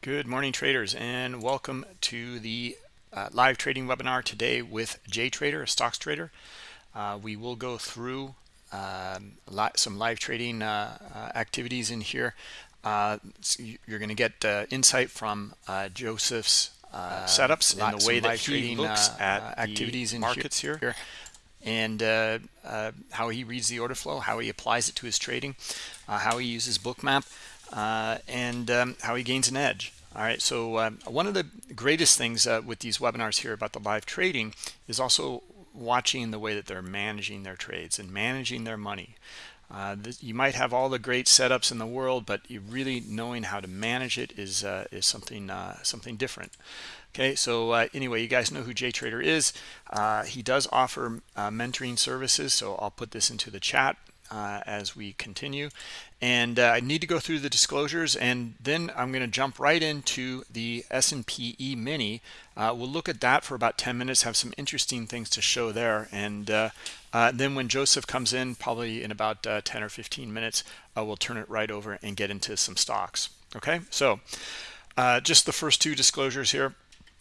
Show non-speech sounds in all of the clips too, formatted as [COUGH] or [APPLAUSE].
Good morning, traders, and welcome to the uh, live trading webinar today with Jay Trader, a stocks trader. Uh, we will go through um, some live trading uh, uh activities in here. Uh, so you're going to get uh, insight from Joseph's setups and the way that he looks at activities in markets here. here and uh, uh, how he reads the order flow, how he applies it to his trading, uh, how he uses bookmap, and um, how he gains an edge. All right, so uh, one of the greatest things uh, with these webinars here about the live trading is also watching the way that they're managing their trades and managing their money. Uh, this, you might have all the great setups in the world, but you really knowing how to manage it is uh, is something uh, something different. Okay, so uh, anyway, you guys know who Jay Trader is. he does offer mentoring services, so I'll put this into the chat uh, as we continue. And uh, I need to go through the disclosures, and then I'm going to jump right into the S&P E Mini. Uh, we'll look at that for about 10 minutes, have some interesting things to show there. And uh, uh, then when Joseph comes in, probably in about uh, 10 or 15 minutes, we'll turn it right over and get into some stocks. Okay, so just the first two disclosures here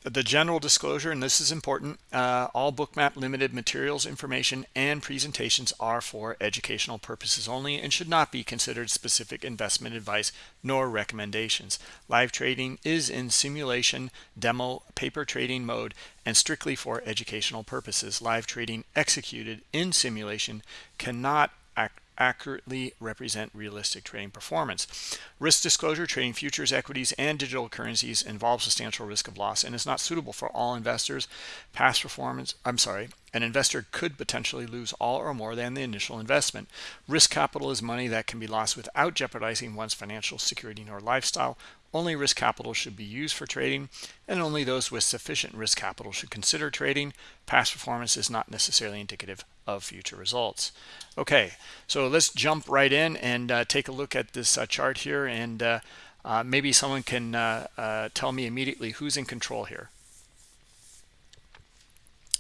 the general disclosure, and this is important, uh, all bookmap limited materials, information, and presentations are for educational purposes only and should not be considered specific investment advice nor recommendations. Live trading is in simulation, demo, paper trading mode, and strictly for educational purposes. Live trading executed in simulation cannot act accurately represent realistic trading performance. Risk disclosure, trading futures, equities, and digital currencies involves substantial risk of loss and is not suitable for all investors. Past performance, I'm sorry, an investor could potentially lose all or more than the initial investment. Risk capital is money that can be lost without jeopardizing one's financial security or lifestyle. Only risk capital should be used for trading, and only those with sufficient risk capital should consider trading. Past performance is not necessarily indicative of future results. Okay, so let's jump right in and uh, take a look at this uh, chart here, and uh, uh maybe someone can uh, uh, tell me immediately who's in control here.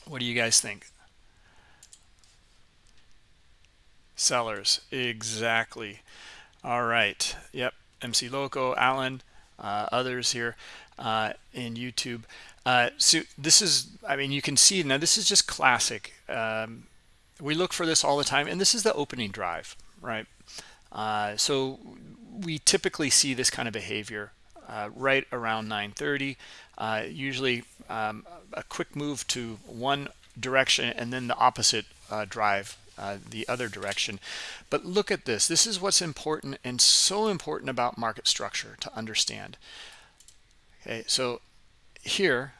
What do you guys think? Sellers, exactly. All right, yep, MC Loco, Alan, others here in YouTube. so this is, I mean, you can see now this is just classic. Um, we look for this all the time and this is the opening drive right? Uh, so we typically see this kind of behavior uh, right around 930 uh, usually um, a quick move to one direction and then the opposite uh, drive uh, the other direction. But look at this. This is what's important and so important about market structure to understand. Okay so here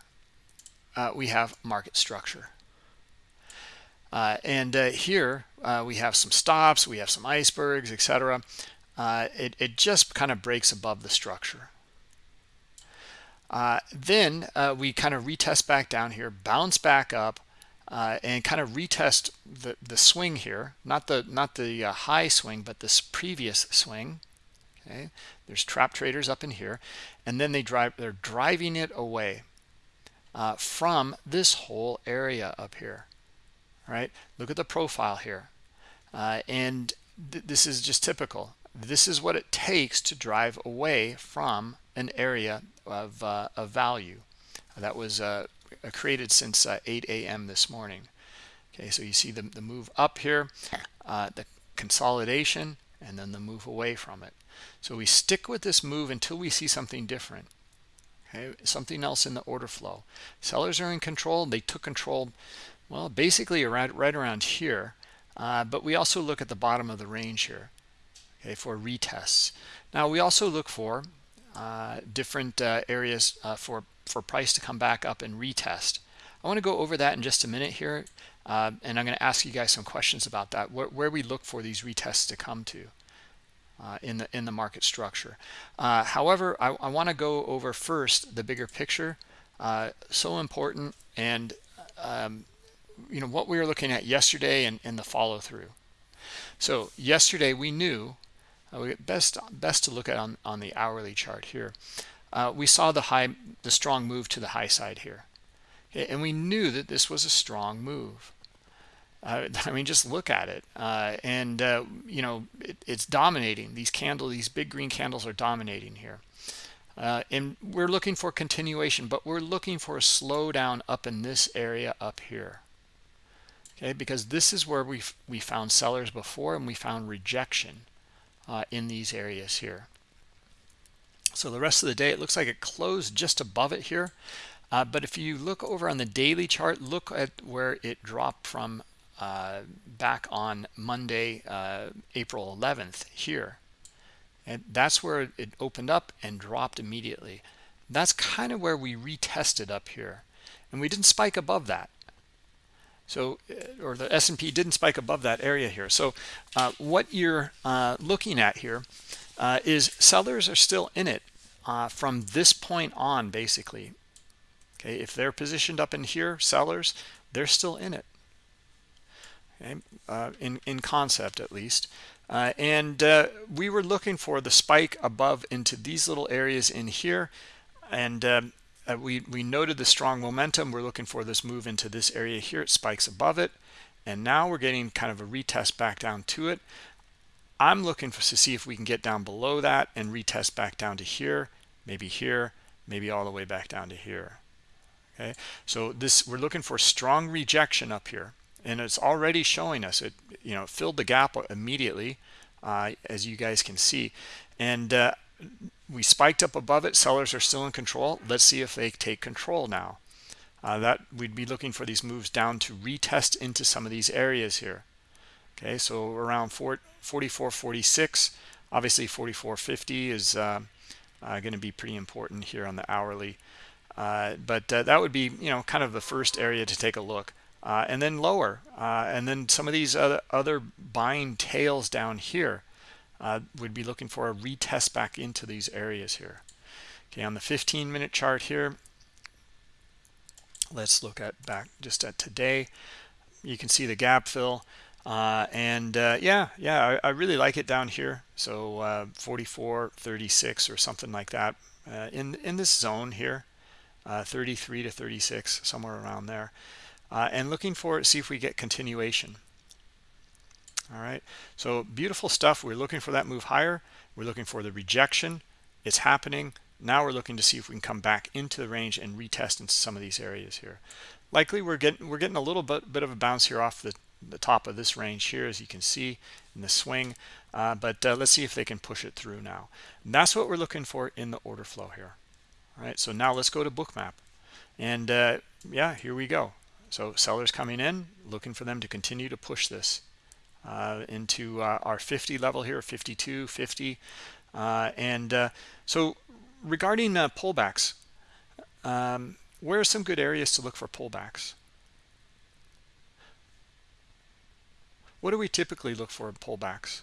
uh, we have market structure uh, and uh, here uh, we have some stops, we have some icebergs, etc. Uh, it, it just kind of breaks above the structure. Uh, then uh, we kind of retest back down here, bounce back up, and kind of retest the, the swing here, not the not the high swing, but this previous swing. Okay, there's trap traders up in here, and then they drive they're driving it away from this whole area up here right? Look at the profile here. Uh, and th this is just typical. This is what it takes to drive away from an area of, uh, of value that was uh, created since uh, 8 a.m. this morning. Okay, so you see the, the move up here, uh, the consolidation, and then the move away from it. So we stick with this move until we see something different. Okay, something else in the order flow. Sellers are in control. They took control well, basically around, right around here. Uh, but we also look at the bottom of the range here, okay, for retests. Now, we also look for uh, different uh, areas uh, for, for price to come back up and retest. I want to go over that in just a minute here, uh, and I'm going to ask you guys some questions about that, where, where we look for these retests to come to. Uh, in the in the market structure. Uh, however, I, I want to go over first the bigger picture. Uh, so important, and um, you know what we were looking at yesterday and, and the follow through so yesterday we knew uh, best best to look at on on the hourly chart here. Uh, we saw the high the strong move to the high side here. Okay, and we knew that this was a strong move. Uh, [LAUGHS] I mean just look at it. Uh, and uh, you know it, it's dominating. These candle these big green candles are dominating here. Uh, and we're looking for continuation but we're looking for a slowdown up in this area up here okay? Because this is where we we found sellers before and we found rejection uh, in these areas here. So the rest of the day it looks like it closed just above it here. Uh, but if you look over on the daily chart look at where it dropped from uh, back on Monday uh, April 11th here. And that's where it opened up and dropped immediately. That's kind of where we retested up here. And we didn't spike above that so uh, or the S&P didn't spike above that area here. So uh, what you're uh, looking at here uh, is sellers are still in it uh, from this point on basically. Okay if they're positioned up in here sellers they're still in it. Okay uh, in in concept at least. And we were looking for the spike above into these little areas in here. And um, uh, we we noted the strong momentum. We're looking for this move into this area here. It spikes above it. And now we're getting kind of a retest back down to it. I'm looking for to see if we can get down below that and retest back down to here maybe here maybe all the way back down to here. Okay? So this we're looking for strong rejection up here. And it's already showing us it you know filled the gap immediately uh, as you guys can see. And uh, we spiked up above it. Sellers are still in control. Let's see if they take control now. Uh, that we'd be looking for these moves down to retest into some of these areas here. Okay so around 4, 44 46 obviously 44.50 is uh, uh, going to be pretty important here on the hourly. Uh, but uh, that would be you know kind of the first area to take a look. Uh, and then lower. And then some of these other, other buying tails down here uh, would be looking for a retest back into these areas here. Okay on the 15 minute chart here let's look at back just at today. You can see the gap fill uh, and uh, yeah yeah I, I, really like it down here. So uh, 44 36 or something like that in in this zone here 33 to 36 somewhere around there. Uh, and looking for see if we get continuation all right? So beautiful stuff. We're looking for that move higher. We're looking for the rejection. It's happening. Now we're looking to see if we can come back into the range and retest into some of these areas here. Likely we're getting we're getting a little bit bit of a bounce here off the the top of this range here as you can see in the swing. Uh, but uh, let's see if they can push it through now. And that's what we're looking for in the order flow here. All right? So now let's go to bookmap and uh, yeah here we go. So sellers coming in, looking for them to continue to push this uh, into uh, our 50 level here, 52, 50. Uh, and uh, so regarding uh, pullbacks, um, where are some good areas to look for pullbacks? What do we typically look for in pullbacks?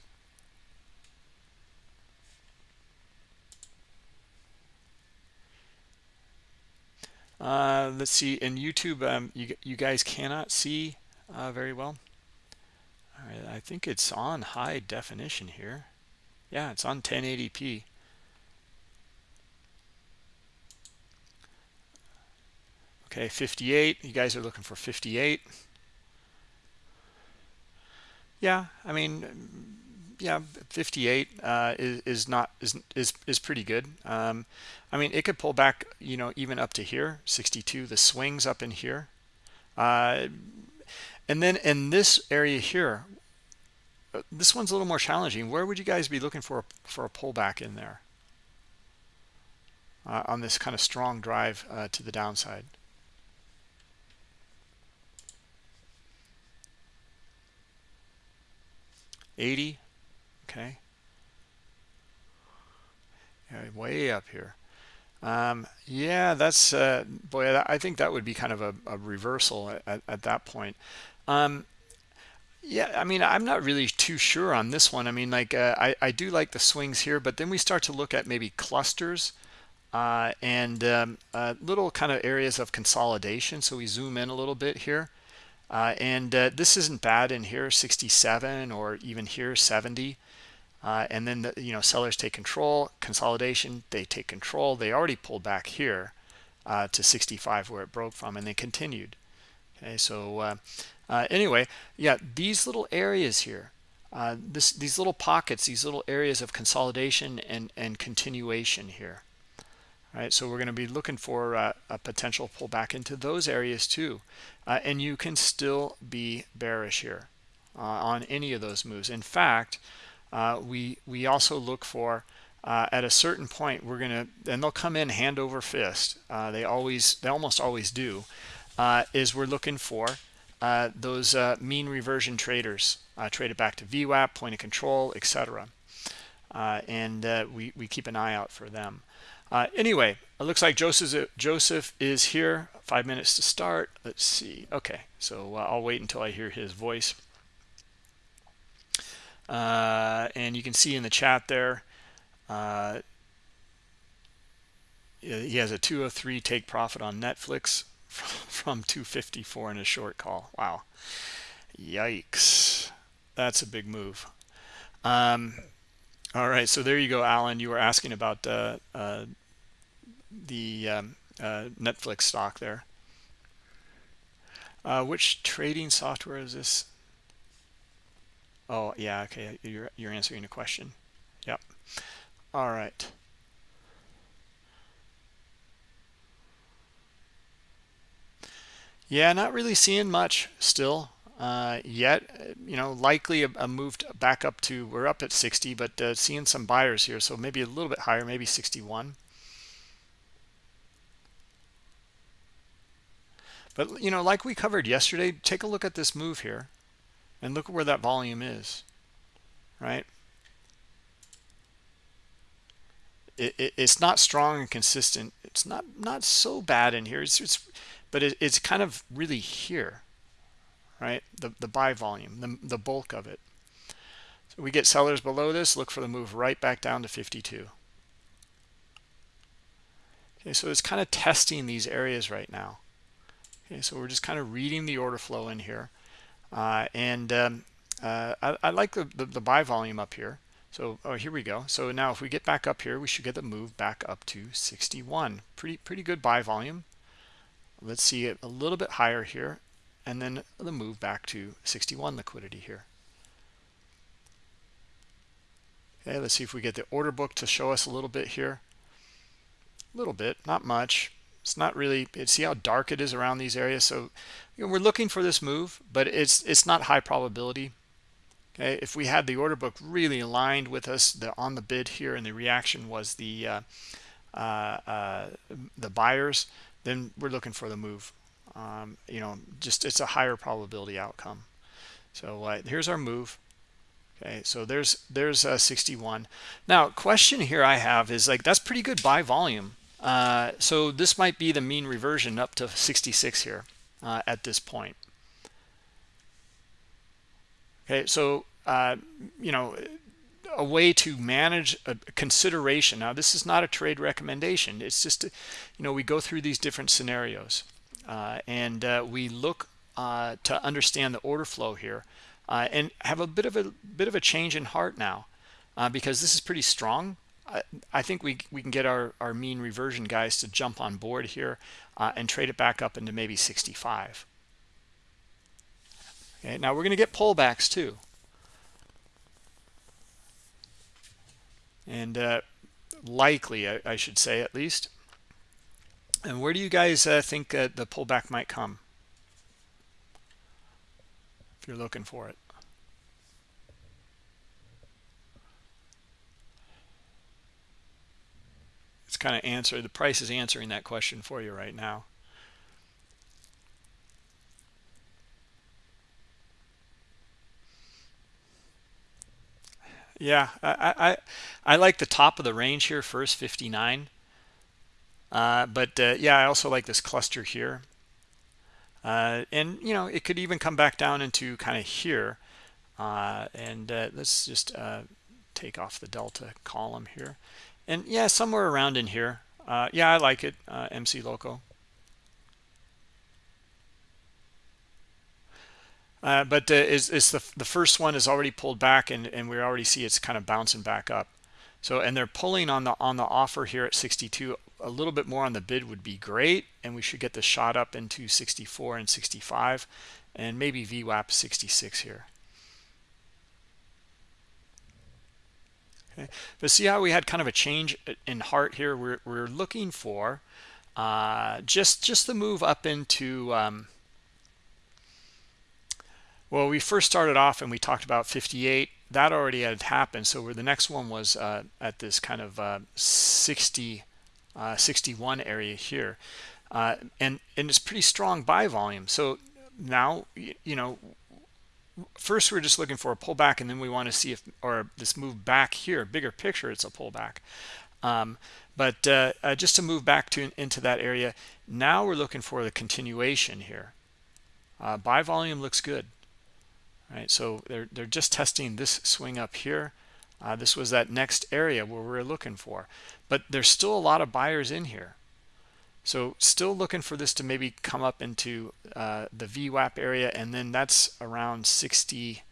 Uh, let's see in YouTube um, you, you guys cannot see uh, very well I think it's on high definition here. Yeah it's on 1080p okay 58 you guys are looking for 58 yeah I mean yeah 58 uh, is, is not is, is is pretty good. Um, I mean it could pull back you know even up to here 62 the swings up in here. Uh, and then in this area here uh, this one's a little more challenging. Where would you guys be looking for for a pullback in there? Uh, on this kind of strong drive uh, to the downside. 80 okay. Yeah, way up here. Um, yeah that's uh, boy i think that would be kind of a, a reversal at, at, that point um, yeah i mean i'm not really too sure on this one. I mean like uh, I, I do like the swings here but then we start to look at maybe clusters uh, and um, uh, little kind of areas of consolidation. So we zoom in a little bit here. Uh, and uh, this isn't bad in here 67 or even here 70 uh, and then the, you know sellers take control consolidation they take control. They already pulled back here to 65 where it broke from and they continued. Okay so uh, uh anyway yeah these little areas here uh, this these little pockets these little areas of consolidation and and continuation here. Right so we're going to be looking for uh, a potential pullback into those areas too. Uh, and you can still be bearish here uh, on any of those moves. In fact uh, we we also look for uh, at a certain point we're gonna and they'll come in hand over fist. Uh, they always they almost always do is we're looking for those mean reversion traders trade it back to VWAP point of control etc and we, we keep an eye out for them uh, anyway, it looks like Joseph, Joseph is here. Five minutes to start. Let's see. Okay, so uh, I'll wait until I hear his voice. Uh, and you can see in the chat there, uh, he has a 203 take profit on Netflix [LAUGHS] from 254 in a short call. Wow. Yikes. That's a big move. Um, all right, so there you go, Alan. You were asking about uh, uh, the um, uh, Netflix stock there. Uh, which trading software is this? Oh, yeah, okay. You're, you're answering a question. Yep. All right. Yeah, not really seeing much still uh, yet. You know, likely a, a move back up to, we're up at 60, but uh, seeing some buyers here. So maybe a little bit higher, maybe 61. But, you know, like we covered yesterday, take a look at this move here and look at where that volume is, right? It, it, it's not strong and consistent. It's not not so bad in here. It's, it's but it, it's kind of really here, right? The the buy volume, the the bulk of it. So we get sellers below this. Look for the move right back down to 52. Okay, so it's kind of testing these areas right now. Okay, so we're just kind of reading the order flow in here. Uh, and um, uh, I, I, like the, the, the, buy volume up here. So oh, here we go. So now if we get back up here, we should get the move back up to 61. Pretty, pretty good buy volume. Let's see it a little bit higher here. And then the move back to 61 liquidity here. Okay, let's see if we get the order book to show us a little bit here. A little bit, not much it's not really see how dark it is around these areas so you know, we're looking for this move but it's it's not high probability okay if we had the order book really aligned with us the on the bid here and the reaction was the uh, uh, uh, the buyers then we're looking for the move. Um, you know just it's a higher probability outcome. So uh, here's our move. Okay so there's there's uh, 61 now question here i have is like that's pretty good buy volume. Uh, so this might be the mean reversion up to 66 here uh, at this point. Okay, so, uh, you know, a way to manage a consideration. Now, this is not a trade recommendation. It's just, you know, we go through these different scenarios uh, and uh, we look to understand the order flow here and have a bit of a bit of a change in heart now because this is pretty strong I, think we, we can get our, our mean reversion guys to jump on board here uh, and trade it back up into maybe 65. Okay, now we're going to get pullbacks too. And uh, likely, I, I, should say at least. And where do you guys uh, think uh, the pullback might come? If you're looking for it. it's kind of answer the price is answering that question for you right now yeah i i i like the top of the range here first 59 uh, but uh, yeah i also like this cluster here. Uh, and you know it could even come back down into kind of here. Uh, and uh, let's just uh, take off the delta column here. And yeah somewhere around in here. Yeah i like it mc loco uh, but uh, is is the the first one is already pulled back and and we already see it's kind of bouncing back up so and they're pulling on the on the offer here at 62 a little bit more on the bid would be great and we should get the shot up into 64 and 65 and maybe VWAP 66 here Okay, but see how we had kind of a change in heart here. We're we're looking for uh, just just the move up into. Um, well, we first started off and we talked about 58. That already had happened. So the next one was uh, at this kind of uh, 60, uh, 61 area here. Uh, and, and it's pretty strong buy volume. So now, you know, first we're just looking for a pullback and then we want to see if, or this move back here, bigger picture, it's a pullback. Um, but uh, uh, just to move back to into that area, now we're looking for the continuation here. Buy volume looks good. Right, so they're, they're just testing this swing up here. Uh, this was that next area where we we're looking for. But there's still a lot of buyers in here. So still looking for this to maybe come up into uh, the VWAP area, and then that's around 66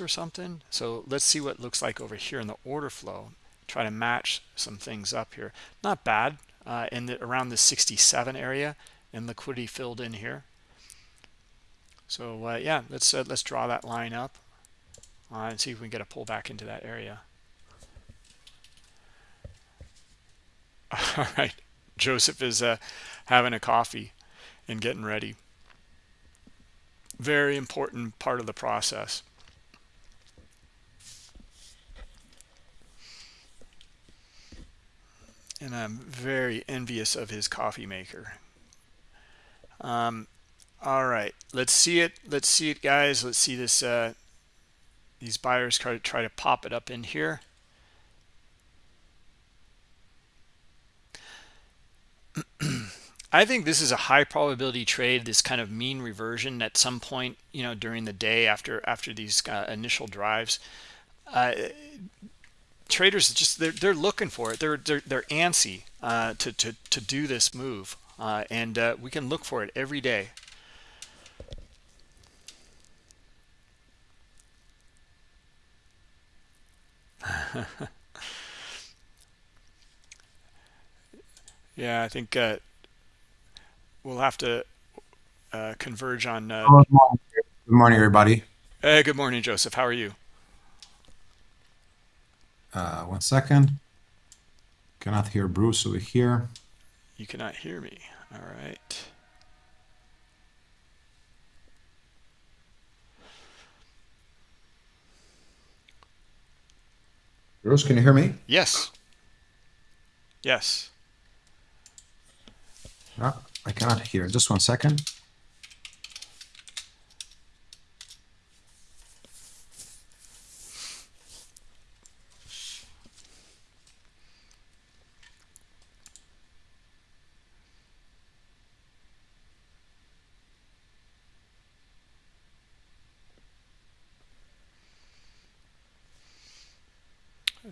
or something. So let's see what looks like over here in the order flow. Try to match some things up here. Not bad uh, in the, around the 67 area and liquidity filled in here. So uh, yeah, let's uh, let's draw that line up uh, and see if we can get a pullback into that area. [LAUGHS] All right. Joseph is uh, having a coffee and getting ready. Very important part of the process. And I'm very envious of his coffee maker. Um, all right, let's see it. Let's see it, guys. Let's see this. Uh, these buyers try to try to pop it up in here. [CLEARS THROAT] I think this is a high probability trade, this kind of mean reversion at some point, you know, during the day after after these uh, initial drives. Uh, traders just they're they're looking for it. They're they're they're antsy uh, to to to do this move, uh, and uh, we can look for it every day. [LAUGHS] Yeah, I think uh, we'll have to uh, converge on. Uh, good, morning. good morning, everybody. Hey, good morning, Joseph. How are you? Uh, one second. Cannot hear Bruce over here. You cannot hear me. All right. Bruce, can you hear me? Yes. Yes. No, I cannot hear. Just one second.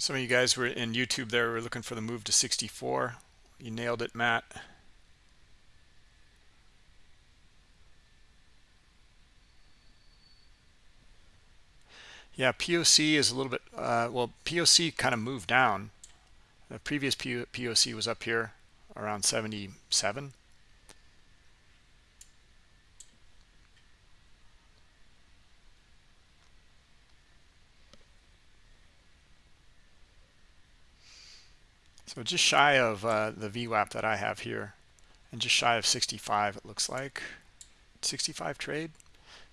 Some of you guys were in YouTube there were looking for the move to 64. You nailed it, Matt. Yeah, POC is a little bit, uh, well, POC kind of moved down. The previous POC was up here around 77. So just shy of uh, the VWAP that I have here and just shy of 65 it looks like. 65 trade.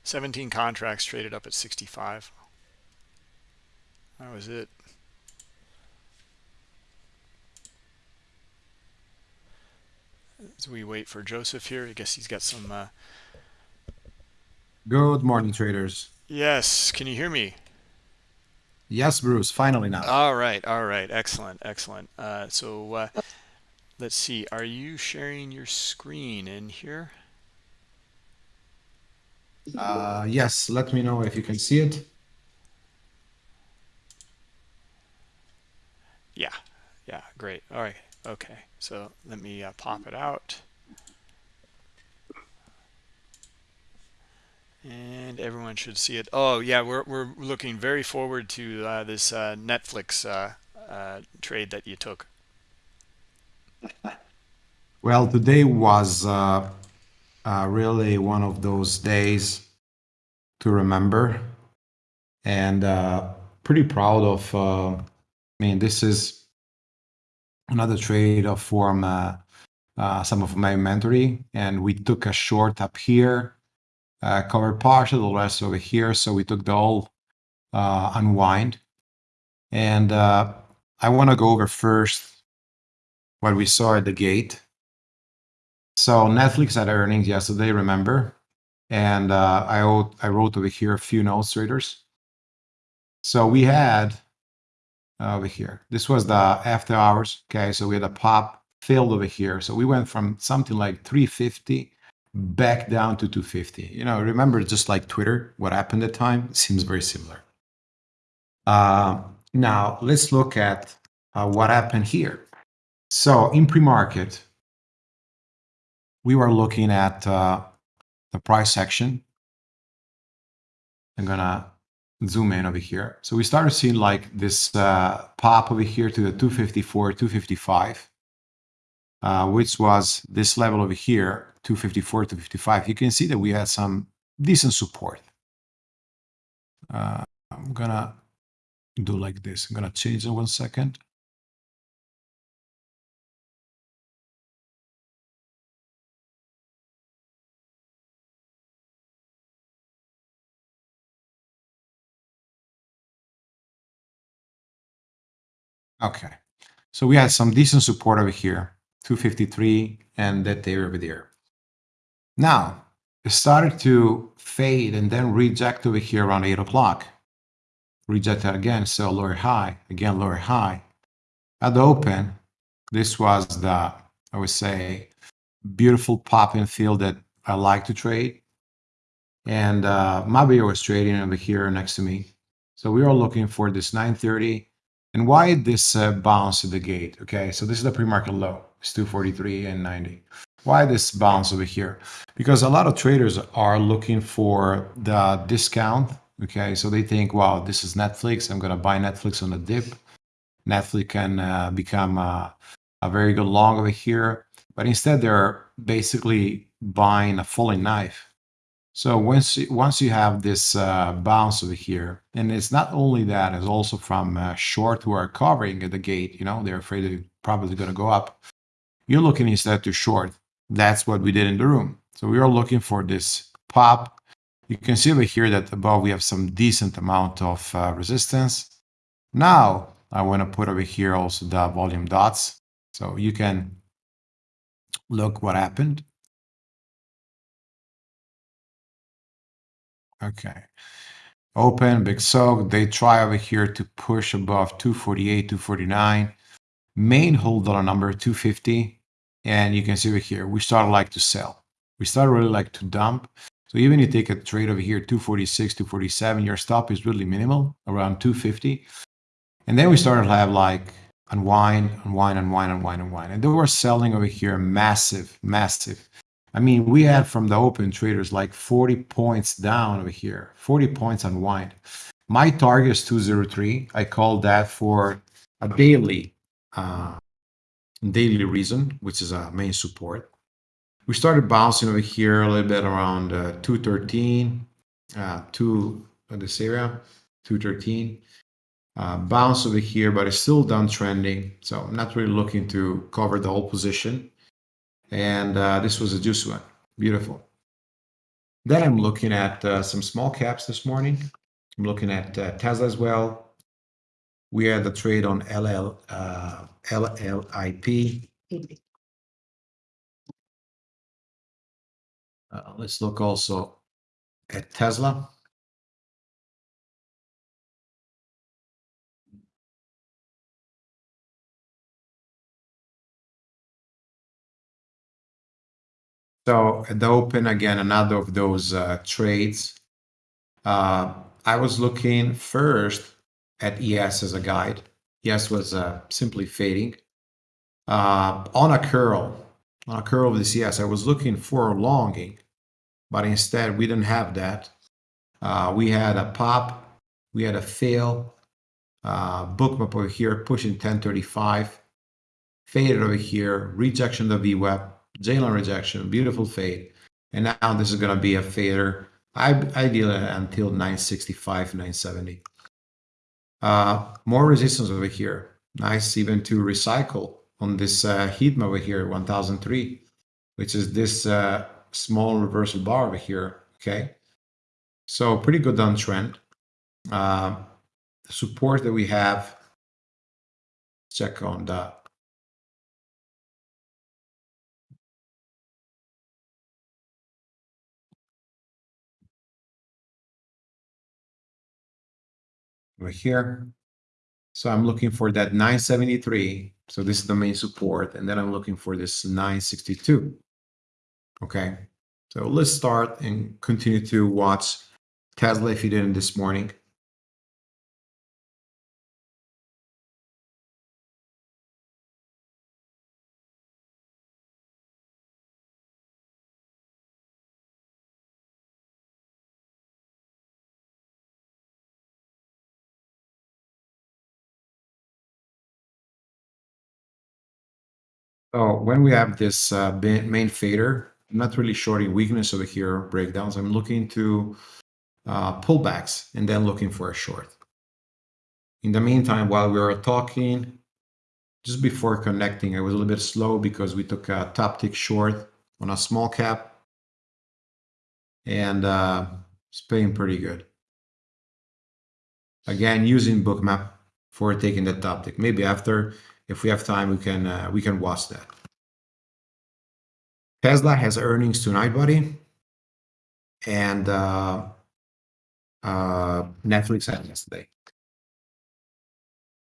17 contracts traded up at 65. That was it. As we wait for Joseph here, I guess he's got some. Uh... Good morning, traders. Yes, can you hear me? Yes, Bruce. Finally now. All right, all right, excellent, excellent. Uh, so uh, let's see. Are you sharing your screen in here? Uh, yes. Let me know if you can see it. Yeah, yeah, great. All right, okay. So let me uh, pop it out. And everyone should see it. Oh, yeah, we're, we're looking very forward to uh, this uh, Netflix uh, uh, trade that you took. [LAUGHS] Well, today was uh, really one of those days to remember. And pretty proud of. Uh, I mean, this is another trade of uh, uh, some of my mentoring, and we took a short up here, uh, cover partial, the rest over here. So we took the whole uh, unwind, and uh, I want to go over first what we saw at the gate. So Netflix had earnings yesterday, remember? And uh, I, wrote, I wrote over here a few notes, traders. So we had uh, over here, this was the after hours. Okay, so we had a pop filled over here. So we went from something like 350 back down to 250. You know, remember just like Twitter, what happened at the time? Seems very similar. Uh, now let's look at uh, what happened here. So in pre-market, we were looking at uh, the price section. I'm gonna zoom in over here. So we started seeing like this uh, pop over here to the 254, 255, uh, which was this level over here, 254, to 55, You can see that we had some decent support. Uh, I'm gonna do like this. I'm gonna change in one second. Okay, so we had some decent support over here, 253 and that area over there. Now, it started to fade and then reject over here around 8 o'clock. Reject that again, so lower high, again lower high. At the open, this was the, I would say, beautiful pop in field that I like to trade. And uh, Mabio was trading over here next to me. So we were looking for this 930 and why this uh, bounce at the gate? Okay, so this is the pre-market low. It's 243 and 90. Why this bounce over here? Because a lot of traders are looking for the discount. Okay, so they think, wow, this is Netflix. I'm going to buy Netflix on a dip. Netflix can uh, become a, a very good long over here. But instead, they're basically buying a falling knife. So once once you have this uh, bounce over here, and it's not only that, it's also from uh, short who are covering at the gate. You know, they're afraid it's probably going to go up. You're looking instead to short. That's what we did in the room. So we are looking for this pop. You can see over here that above we have some decent amount of uh, resistance. Now I want to put over here also the volume dots. So you can look what happened. Okay. Open, big soak. They try over here to push above 248, 249. Main hold dollar number 250. And you can see over here, we started like to sell. We started really like to dump. So even you take a trade over here, 246, 247, your stop is really minimal, around 250. And then we started to have like unwind, unwind, unwind, unwind, unwind. And they were selling over here massive, massive. I mean, we had from the open traders like 40 points down over here, 40 points unwind. My target is 203. I call that for a daily uh, daily reason, which is a main support. We started bouncing over here a little bit around uh, 213, uh, to this area, 213. Uh, bounce over here, but it's still downtrending. So I'm not really looking to cover the whole position. And uh, this was a juice one. Beautiful. Then I'm looking at uh, some small caps this morning. I'm looking at uh, Tesla as well. We had the trade on LL, uh, LLIP. Uh, let's look also at Tesla. So at the open, again, another of those uh, trades. Uh, I was looking first at ES as a guide. ES was uh, simply fading. Uh, on a curl, on a curl of this ES, I was looking for a longing, but instead we didn't have that. Uh, we had a pop, we had a fail, uh, bookmap over here pushing 1035, faded over here, rejection of the VWAP, J-line rejection, beautiful fade. And now this is going to be a fader, ideally until 965, 970. Uh, more resistance over here. Nice even to recycle on this uh, heat over here, 1003, which is this uh, small reversal bar over here. Okay. So pretty good downtrend. Uh, the support that we have, check on that. Over here. So I'm looking for that 973. So this is the main support. And then I'm looking for this 962. Okay. So let's start and continue to watch Tesla if you didn't this morning. So when we have this uh, main fader, I'm not really shorting weakness over here, breakdowns. I'm looking to uh, pullbacks and then looking for a short. In the meantime, while we were talking, just before connecting, I was a little bit slow because we took a top tick short on a small cap and uh, it's paying pretty good. Again, using bookmap for taking the top tick. Maybe after if we have time, we can uh, we can watch that. Tesla has earnings tonight, buddy, and uh, uh, Netflix had yesterday.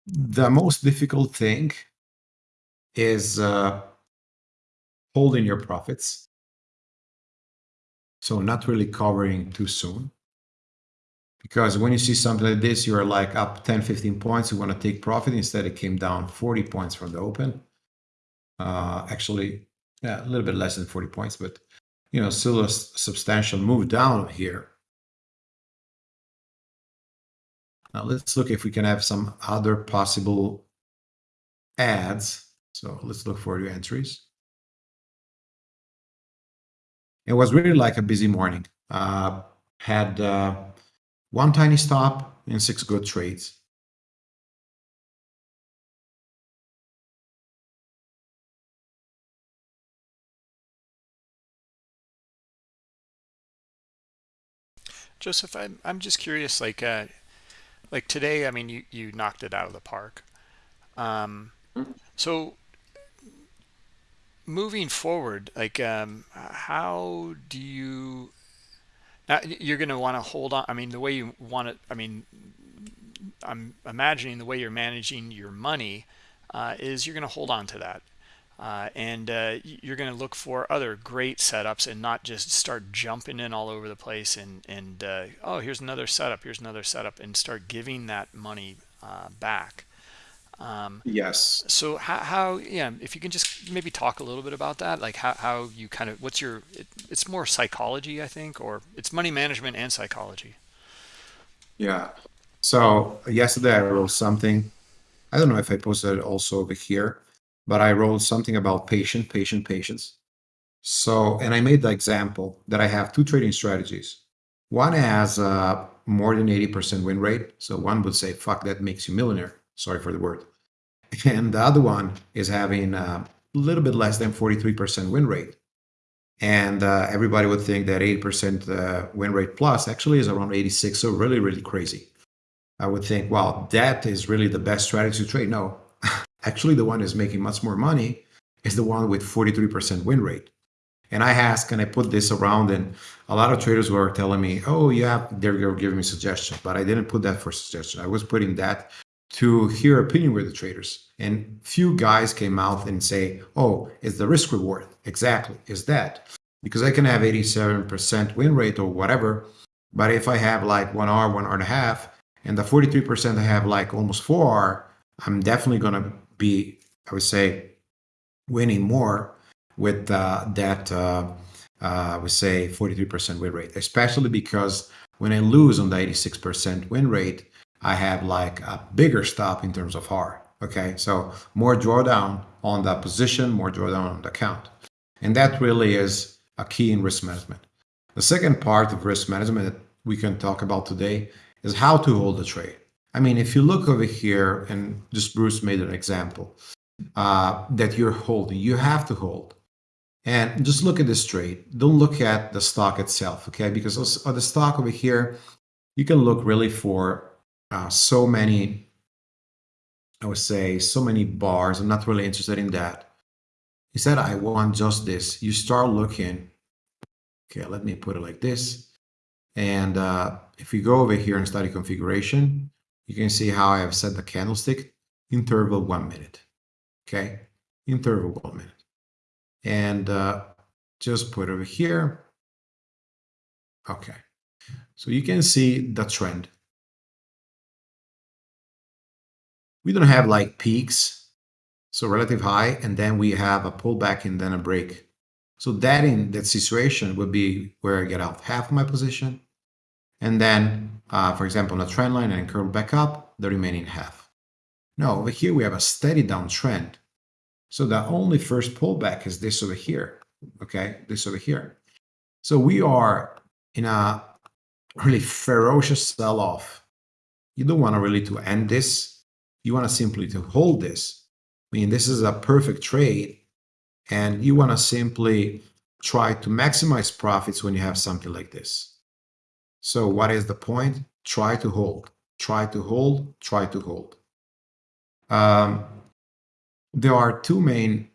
The most difficult thing is uh, holding your profits. So not really covering too soon. Because when you see something like this, you're like up 10, 15 points, you want to take profit. Instead, it came down 40 points from the open. Uh, actually, yeah, a little bit less than 40 points, but you know, still a substantial move down here. Now let's look if we can have some other possible adds. So let's look for your entries. It was really like a busy morning. Uh, had uh, one tiny stop and six good trades. Joseph, I'm I'm just curious, like uh, like today, I mean, you you knocked it out of the park. Um, so moving forward, like um, how do you now, you're going to want to hold on. I mean, the way you want it, I mean, I'm imagining the way you're managing your money uh, is you're going to hold on to that. Uh, and uh, you're going to look for other great setups and not just start jumping in all over the place and, and uh, oh, here's another setup, here's another setup, and start giving that money uh, back. Um, yes. So how, how, yeah, if you can just maybe talk a little bit about that, like how, how you kind of, what's your, it, it's more psychology, I think, or it's money management and psychology. Yeah. So yesterday I wrote something. I don't know if I posted it also over here, but I wrote something about patient, patient, patience. So, and I made the example that I have two trading strategies. One has uh, more than 80% win rate. So one would say, fuck, that makes you millionaire. Sorry for the word and the other one is having a little bit less than 43% win rate. And uh, everybody would think that 80% uh, win rate plus actually is around 86, so really, really crazy. I would think, well, that is really the best strategy to trade. No, [LAUGHS] actually, the one is making much more money is the one with 43% win rate. And I asked, can I put this around? And a lot of traders were telling me, oh, yeah, they're giving me suggestions. But I didn't put that for suggestion. I was putting that to hear opinion with the traders. And few guys came out and say, oh, it's the risk reward. Exactly, is that. Because I can have 87% win rate or whatever, but if I have like one hour, one and a half, and the 43% I have like almost four hour, I'm definitely to be, I would say, winning more with uh, that, uh, uh, I would say, 43% win rate, especially because when I lose on the 86% win rate, I have like a bigger stop in terms of R. Okay, so more drawdown on the position, more drawdown on the count. And that really is a key in risk management. The second part of risk management that we can talk about today is how to hold the trade. I mean, if you look over here, and just Bruce made an example uh, that you're holding, you have to hold. And just look at this trade. Don't look at the stock itself, okay? Because on the stock over here, you can look really for uh, so many, I would say, so many bars. I'm not really interested in that. Instead, I want just this. You start looking. Okay, let me put it like this. And uh, if you go over here and study configuration, you can see how I have set the candlestick interval one minute. Okay, interval one minute. And uh, just put over here. Okay, so you can see the trend. We don't have like peaks, so relative high, and then we have a pullback and then a break. So that in that situation would be where I get out half of my position, and then, uh, for example, on a trend line and curl back up, the remaining half. Now over here we have a steady downtrend. So the only first pullback is this over here, okay, this over here. So we are in a really ferocious sell-off. You don't want to really to end this. You want to simply to hold this. I mean, this is a perfect trade and you want to simply try to maximize profits when you have something like this. So what is the point? Try to hold, try to hold, try to hold. Um, there are two main,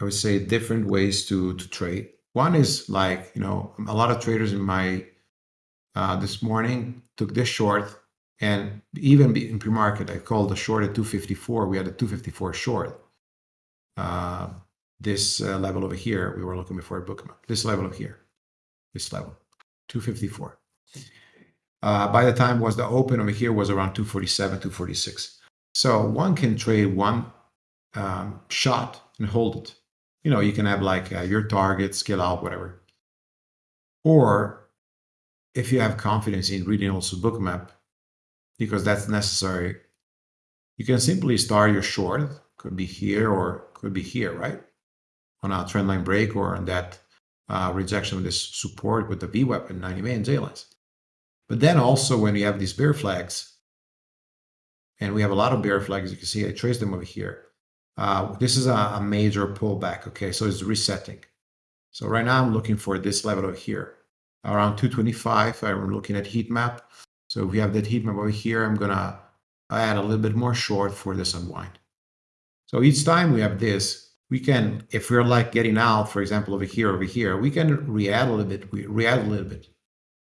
I would say, different ways to, to trade. One is like, you know, a lot of traders in my, uh, this morning took this short and even in pre-market, I called the short at 254. We had a 254 short. Uh, this uh, level over here, we were looking before a Bookmap. This level over here, this level, 254. Uh, by the time was the open over here was around 247, 246. So one can trade one um, shot and hold it. You know, you can have like uh, your target, scale out, whatever. Or if you have confidence in reading also Bookmap, because that's necessary, you can simply start your short, could be here or could be here, right? On a trendline break or on that uh, rejection of this support with the VWAP and 90 man J lines. But then also when you have these bear flags, and we have a lot of bear flags, you can see I traced them over here. Uh, this is a, a, major pullback, okay? So it's resetting. So right now I'm looking for this level over here, around 225. I'm looking at heat map. So if we have that heat map over here, I'm gonna add a little bit more short for this unwind. So each time we have this, we can, if we're like getting out, for example, over here, over here, we can re-add a little bit, we re-add a little bit.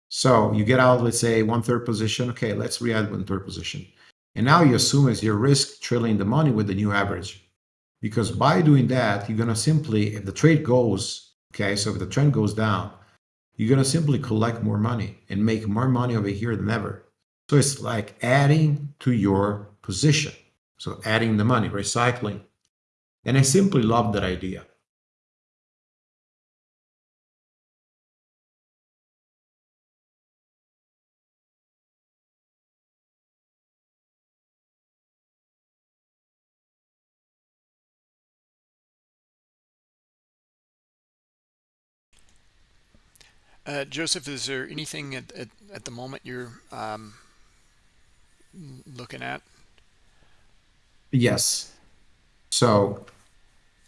So you get out, let's say one third position. Okay, let's re-add one third position. And now you assume as your risk trailing the money with the new average. Because by doing that, you're going to simply, if the trade goes, okay, so if the trend goes down, you're going to simply collect more money and make more money over here than ever. So it's like adding to your position. So adding the money, recycling. And I simply love that idea. Uh, Joseph, is there anything at, at, at the moment you're um, looking at? Yes. So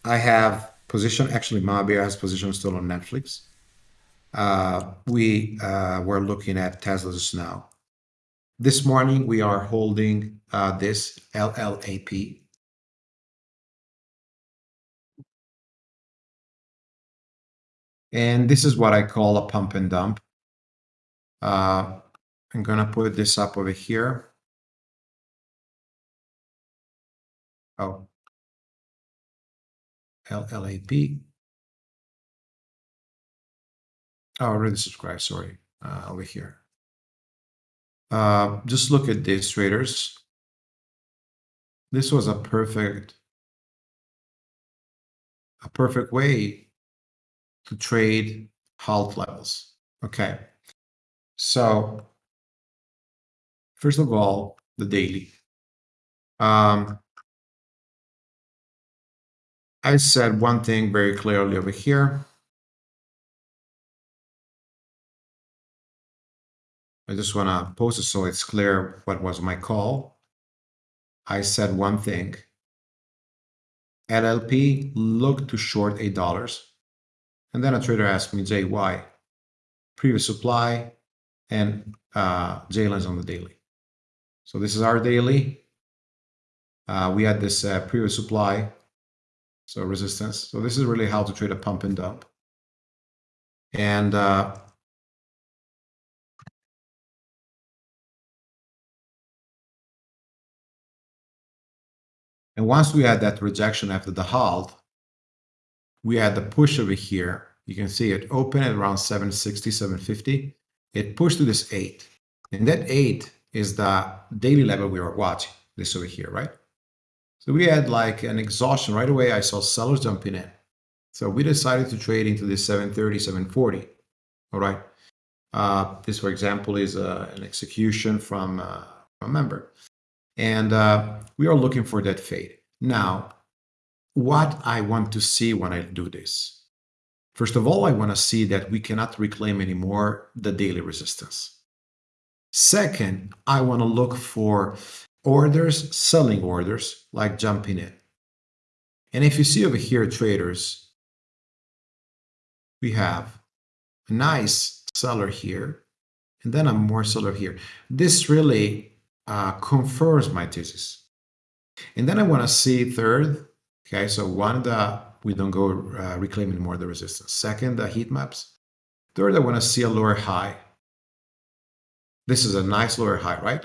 I have position, actually Mabia has position still on Netflix. Uh, we uh, were looking at Tesla just now. This morning we are holding uh, this LLAP. And this is what I call a pump and dump. Uh, I'm going to put this up over here. Oh, LLAP. Oh, already subscribed, sorry, uh, over here. Uh, just look at this, traders. This was a perfect, a perfect way to trade halt levels. Okay. So first of all, the daily. Um, I said one thing very clearly over here. I just want to post it so it's clear what was my call. I said one thing. LLAP looked to short $8. And then a trader asked me, JY. Previous supply and uh, J-lines on the daily. So this is our daily. Uh, we had this uh, previous supply, so resistance. So this is really how to trade a pump and dump. And uh, And once we had that rejection after the halt, we had the push over here. You can see it open at around 760, 750. It pushed to this 8. And that 8 is the daily level we were watching, this over here, right? So we had like an exhaustion right away. I saw sellers jumping in. So we decided to trade into this 730, 740. All right. Uh, this, for example, is uh, an execution from uh, a member. And uh, we are looking for that fade. Now, what I want to see when I do this. First of all, I want to see that we cannot reclaim anymore the daily resistance. Second, I want to look for orders, selling orders, like jumping in. And if you see over here, traders, we have a nice seller here, and then a more seller here. This really uh, confirms my thesis. And then I want to see third, okay, so one, the, we don't go uh, reclaiming more the resistance. Second, the heat maps. Third, I want to see a lower high. This is a nice lower high, right?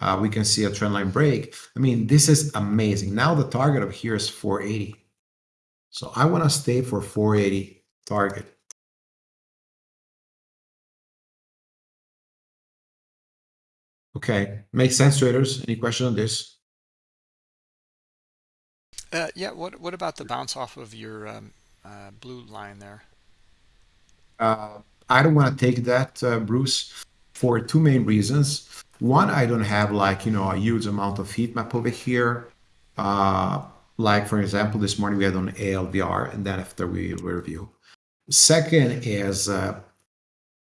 Uh, we can see a trendline break. I mean, this is amazing. Now the target of here is 480. So I want to stay for 480 target. Okay, makes sense, traders. Any question on this? Uh, yeah. What What about the bounce off of your um, uh, blue line there? Uh, I don't want to take that, uh, Bruce, for two main reasons. One, I don't have like you know a huge amount of heat map over here. Uh, like for example, this morning we had on ALVR, and then after we review. Second is, uh,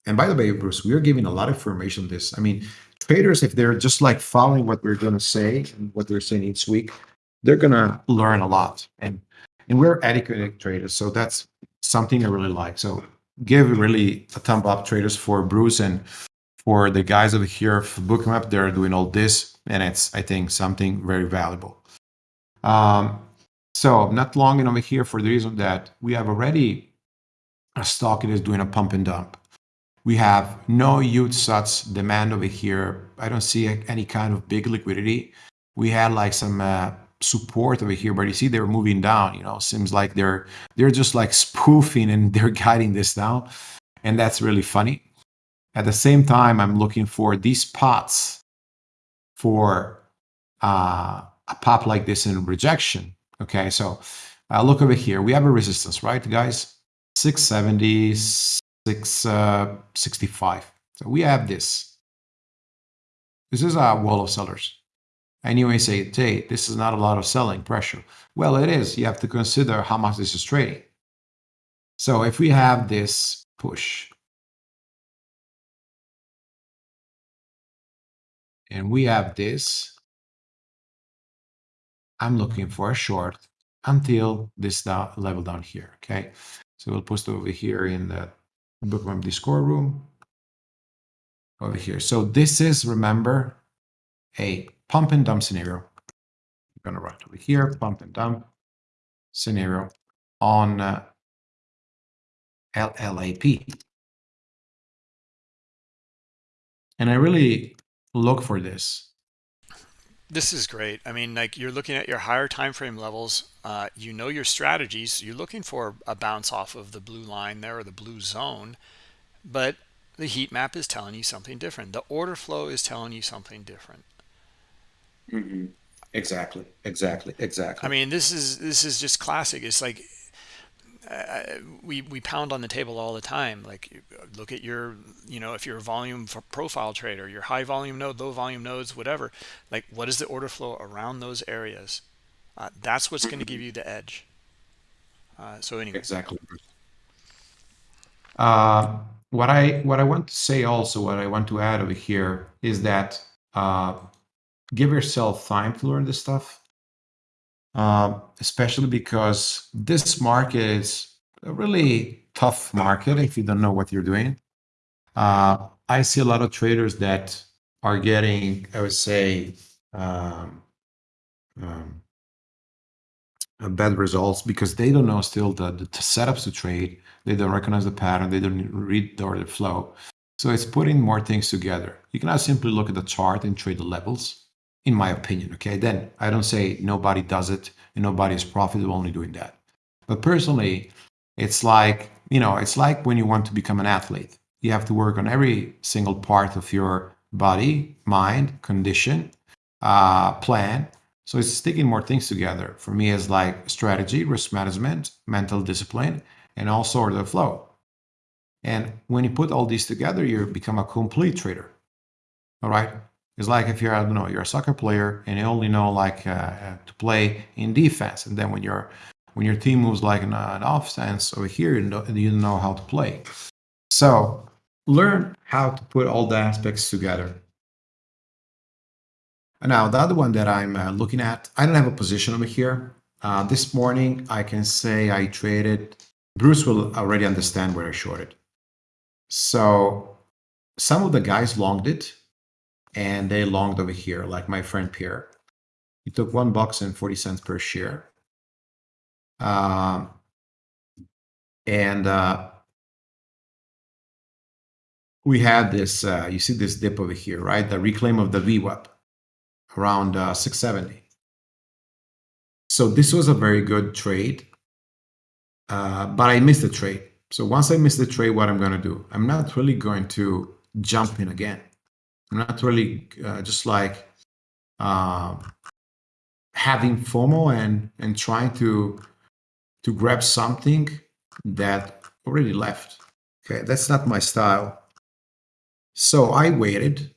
and by the way, Bruce, we are giving a lot of information. On this, I mean, traders, if they're just like following what we're going to say and what they're saying each week, they're going to learn a lot. And and we're educated traders, so that's something I really like. So give really a thumb up, traders, for Bruce and for the guys over here for Bookmap. They're doing all this, and it's I think something very valuable. Um, so not long enough here for the reason that we have already a stock that is doing a pump and dump. We have no huge such demand over here. I don't see any kind of big liquidity. We had like some uh, support over here, but you see they're moving down. You know, seems like they're they're just like spoofing and [LAUGHS] they're guiding this down, and that's really funny. At the same time, I'm looking for these pots for uh, a pop like this in rejection. Okay, so uh, look over here. We have a resistance, right, guys? 670, 665. Uh, so we have this. This is a wall of sellers. And you may say, hey, this is not a lot of selling pressure. Well, it is. You have to consider how much this is trading. So if we have this push, and we have this, I'm looking for a short until this down, level down here, okay? So we'll post over here in the bookmap Discord room over here. So this is, remember, a pump and dump scenario. I'm going to write over here, pump and dump scenario on uh, LLAP. And I really look for this. This is great. I mean, like you're looking at your higher time frame levels. Uh, you know your strategies. You're looking for a bounce off of the blue line there or the blue zone, but the heat map is telling you something different. The order flow is telling you something different. Mm -hmm. Exactly. Exactly. Exactly. I mean, this is this is just classic. It's like uh, we we pound on the table all the time like look at your you know if you're a volume profile trader your high volume node low volume nodes whatever like what is the order flow around those areas uh, that's what's going to give you the edge uh, so anyway exactly uh, what I what I want to say also, what I want to add over here is that uh, give yourself time to learn this stuff, uh, especially because this market is a really tough market if you don't know what you're doing. Uh, I see a lot of traders that are getting, I would say, um, um, uh, bad results because they don't know still the, the setups to trade. They don't recognize the pattern. They don't read the order flow. So it's putting more things together. You cannot simply look at the chart and trade the levels, in my opinion. Okay, then I don't say nobody does it and nobody is profitable only doing that. But personally, it's like you know, it's like when you want to become an athlete. You have to work on every single part of your body, mind, condition, uh, plan, so it's sticking more things together for me as like strategy, risk management, mental discipline, and also order flow. And when you put all these together, you become a complete trader. All right. It's like if you're, I don't know, you're a soccer player and you only know like uh, to play in defense. And then when you're, when your team moves like an, an offense over here, you know, you don't know how to play. So learn how to put all the aspects together. And now, the other one that I'm uh, looking at, I don't have a position over here. Uh, this morning, I can say I traded. Bruce will already understand where I shorted. So some of the guys longed it, and they longed over here, like my friend Pierre. He took one box and 40 cents per share. Um, and uh, we had this, uh, you see this dip over here, right? The reclaim of the VWAP around uh, 670. So this was a very good trade, uh, but I missed the trade. So once I miss the trade, what I'm going to do? I'm not really going to jump in again. Not really uh, just like uh, having FOMO and and trying to to grab something that already left. Okay, that's not my style. So I waited,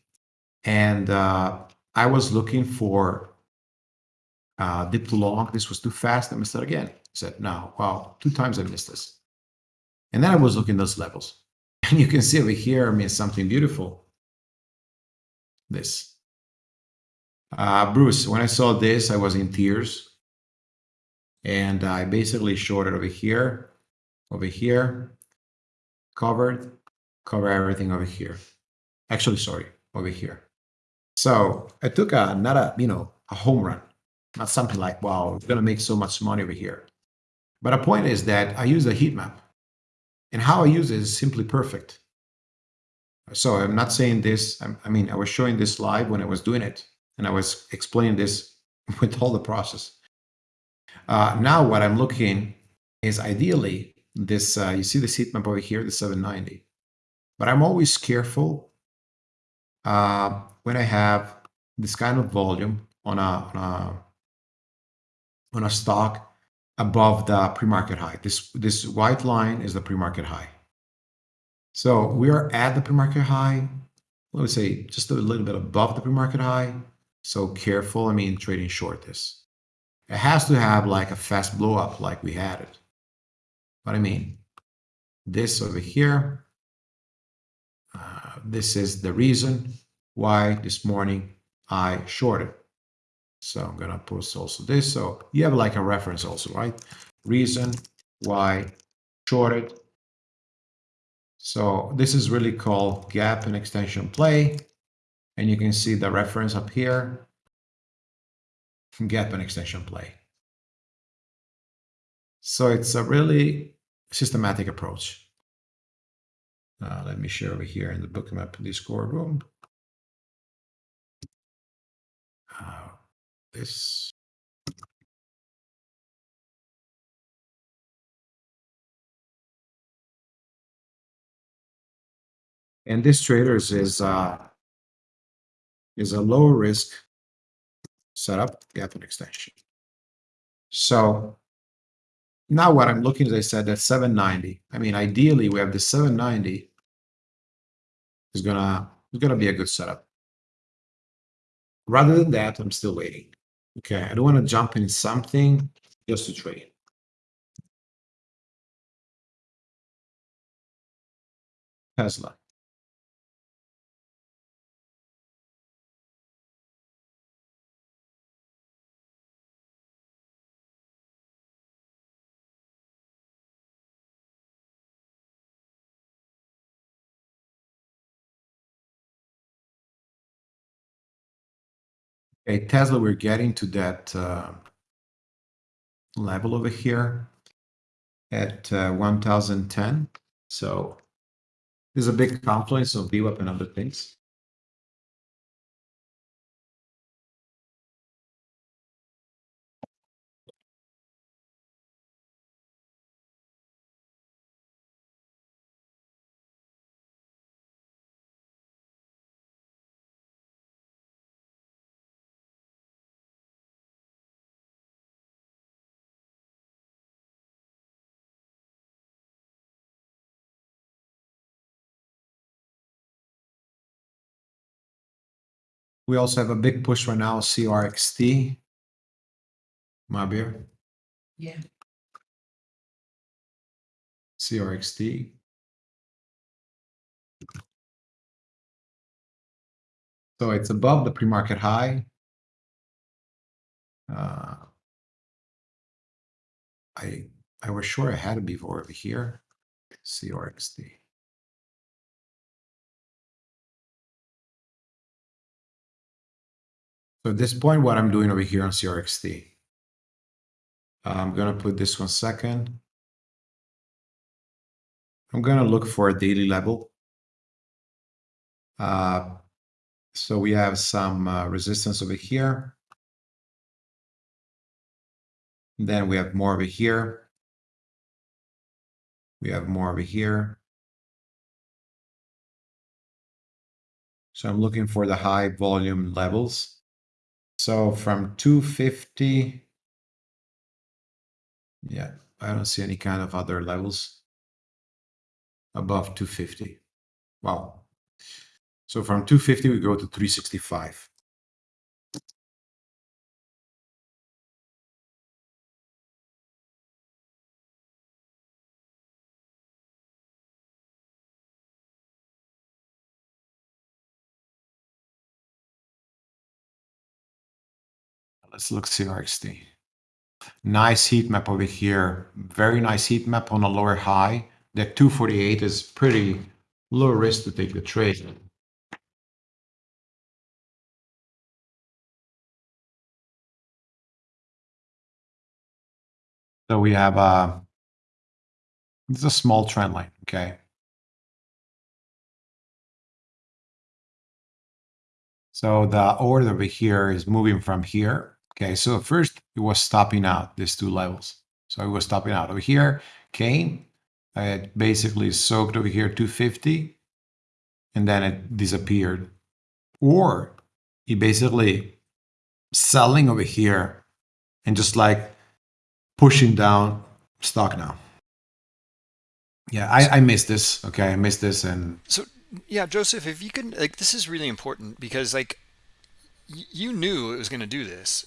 and uh, I was looking for uh, dip too long. This was too fast. I missed it again. I said, no, wow, two times I missed this. And then I was looking those levels. [LAUGHS] And you can see over here, I mean, something beautiful. This. Uh, Bruce, when I saw this, I was in tears. And I basically shorted over here, over here, covered, cover everything over here. Actually, sorry, over here. So I took a not a you know a home run, not something like wow, we're gonna make so much money over here. But a point is that I use a heat map, and how I use it is simply perfect. So I'm not saying this. I mean, I was showing this live when I was doing it, and I was explaining this [LAUGHS] with all the process. Uh, now what I'm looking is ideally this. Uh, you see the heat map over here, the 790. But I'm always careful uh, when I have this kind of volume on a, on a, on a stock above the pre-market high. This, this white line is the pre-market high. So we are at the pre-market high, let me say just a little bit above the pre-market high. So careful, I mean, trading short this. It has to have like a fast blow up like we had it. But I mean, this over here, uh, this is the reason why this morning I shorted. So I'm going to post also this. So you have like a reference also, right? Reason why shorted. So this is really called gap and extension play. And you can see the reference up here, gap and extension play. So it's a really systematic approach. Uh, let me share over here in the bookmap Discord room. Uh, this and this traders is uh, is a low risk setup gap and extension. So now what I'm looking, as I said, at 790. I mean, ideally, we have the 790 is gonna is gonna be a good setup. Rather than that, I'm still waiting. Okay, I don't want to jump in something just to trade. Tesla. Okay, Tesla, we're getting to that uh, level over here at uh, 1010. So there's a big confluence of VWAP and other things. We also have a big push right now, CRXT. Mabir. Yeah. CRXT. So it's above the pre-market high. Uh, I I was sure I had it before over here. CRXT. So at this point, what I'm doing over here on CRXT, I'm going to put this one second. I'm going to look for a daily level. Uh, so we have some uh, resistance over here. Then we have more over here. We have more over here. So I'm looking for the high volume levels. So from 250, yeah, I don't see any kind of other levels above 250. Wow. So from 250, we go to 365. Let's look CRXT. Nice heat map over here. Very nice heat map on a lower high. That 248 is pretty low risk to take the trade. So we have a, uh, it's a small trend line, okay? So the order over here is moving from here Okay, so first it was stopping out these two levels. So it was stopping out over here, came, it basically soaked over here 250, and then it disappeared. Or it basically selling over here and just like pushing down stock now. Yeah, I, I missed this. Okay, I missed this and so yeah, Joseph, if you can like this is really important because like you knew it was going to do this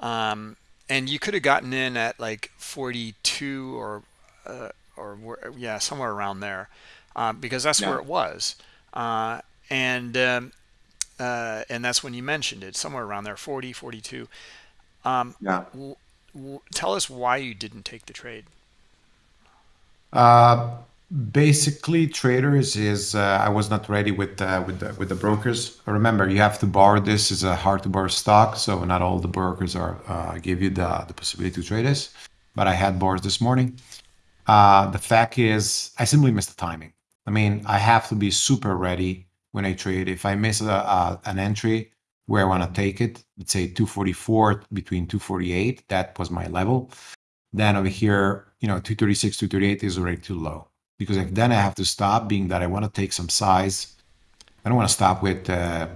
um, and you could have gotten in at like 42 or uh, or yeah somewhere around there uh, because that's yeah. where it was. Uh, and um, uh, and that's when you mentioned it somewhere around there 40 42 um, yeah. tell us why you didn't take the trade. Uh, basically traders is uh, i was not ready with uh, with the with the brokers. Remember you have to borrow this is a hard to borrow stock so not all the brokers are uh, give you the the possibility to trade this. But i had borrows this morning. Uh, the fact is i simply missed the timing. I mean i have to be super ready when i trade. If i miss a, a, an entry where i want to take it let's say 244 between 248 that was my level. Then over here you know 236 238 is already too low because then I have to stop being that I want to take some size. I don't want to stop with, uh,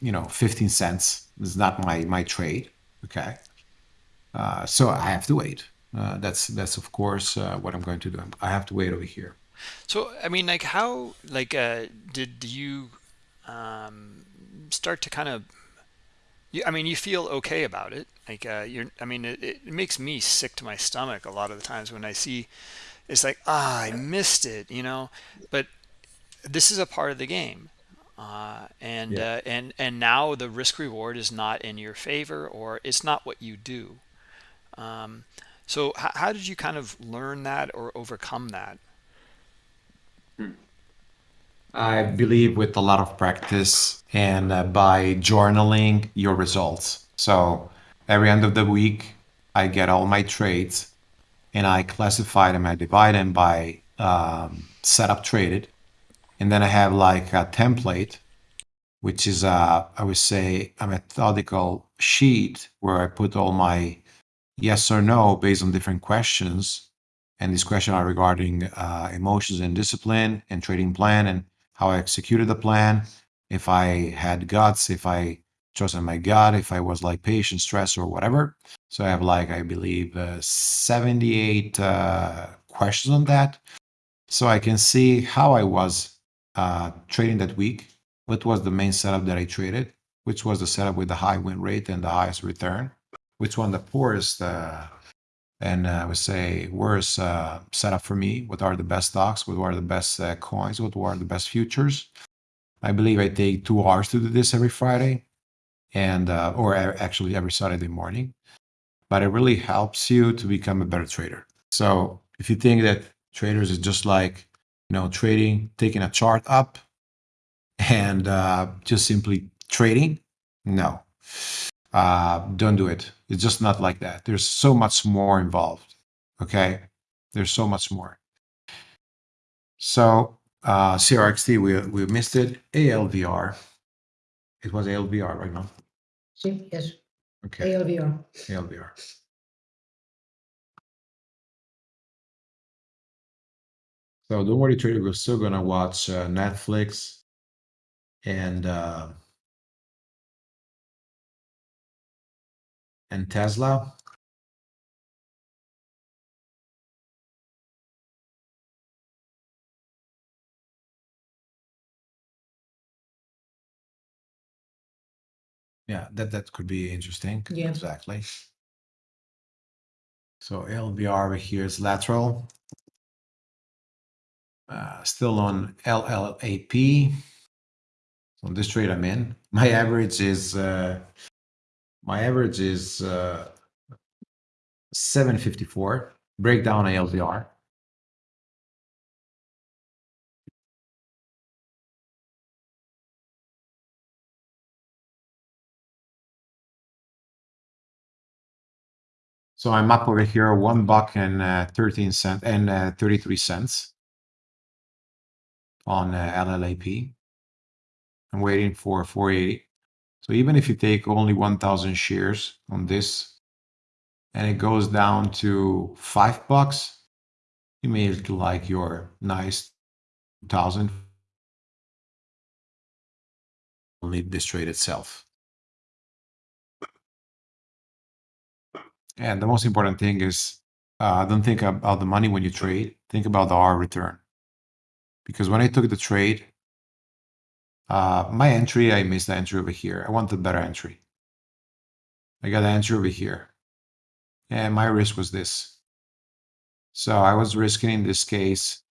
you know, 15 cents. It's not my, my trade. Okay. Uh, so I have to wait. Uh, that's, that's of course uh, what I'm going to do. I have to wait over here. So, I mean, like how, like, uh, did you um, start to kind of, you, I mean, you feel okay about it. Like, uh, you're, I mean, it, it makes me sick to my stomach a lot of the times when I see, it's like ah i missed it you know but this is a part of the game. Uh, and Yeah. uh, and and now the risk reward is not in your favor or it's not what you do um, so how, how did you kind of learn that or overcome that I believe with a lot of practice and uh, by journaling your results. So every end of the week, I get all my trades and I classify them. I divide them by um, setup traded, and then I have like a template, which is a I would say a methodical sheet where I put all my yes or no based on different questions. And these questions are regarding uh, emotions and discipline and trading plan and how I executed the plan, if I had guts, if I trusted my gut, if I was like patient, stress, or whatever. So I have like, I believe, uh, 78 uh, questions on that. So I can see how I was uh, trading that week, what was the main setup that I traded, which was the setup with the high win rate and the highest return, which one the poorest uh, and uh, I would say worst uh, setup for me. What are the best stocks? What are the best coins? What are the best futures? I believe I take two hours to do this every Friday, and or actually every Saturday morning. But it really helps you to become a better trader. So if you think that traders is just like you know trading, taking a chart up, and uh, just simply trading, no, uh, don't do it. It's just not like that. There's so much more involved. Okay. There's so much more. So uh, CRXT, we, we missed it. ALVR. It was ALVR right now. Sí, yes, Okay. ALVR. ALVR. So don't worry, trader. We're still gonna watch uh, Netflix and uh, and Tesla. Yeah, that that could be interesting. Yeah. Exactly. So ALVR over here is lateral. Uh, still on LLAP. On this trade I'm in. [LAUGHS] My average is uh, my average is uh, 754. Breakdown ALVR. So I'm up over here, one buck and uh, 13 cent and uh, 33 cents on uh, LLAP. I'm waiting for 480. So even if you take only 1,000 shares on this and it goes down to five bucks, you may like your nice thousand only this trade itself. And the most important thing is uh, don't think about the money when you trade. Think about the R return. Because when I took the trade, uh, my entry, I missed the entry over here. I wanted better entry. I got an entry over here. And my risk was this. So I was risking in this case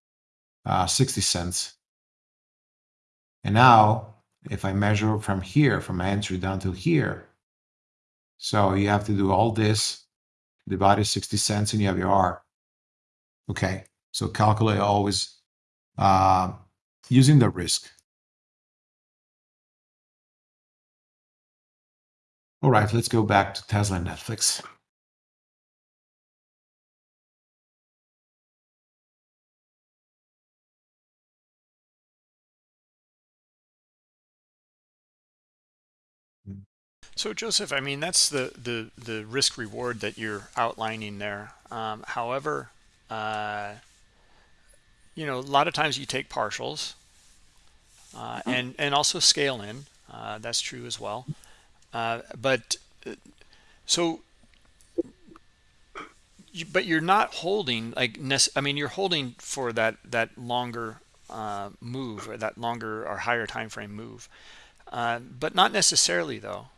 uh, 60 cents. And now, if I measure from here, from my entry down to here, so you have to do all this, divided 60 cents, and you have your R. Okay, so calculate always uh, using the risk. All right, let's go back to Tesla and Netflix. So Joseph, I mean that's the the the risk reward that you're outlining there. Um, however, uh, you know a lot of times you take partials uh, and and also scale in. Uh, that's true as well. Uh, but uh, so, you, but you're not holding like I mean you're holding for that that longer uh, move or that longer or higher time frame move, uh, but not necessarily though.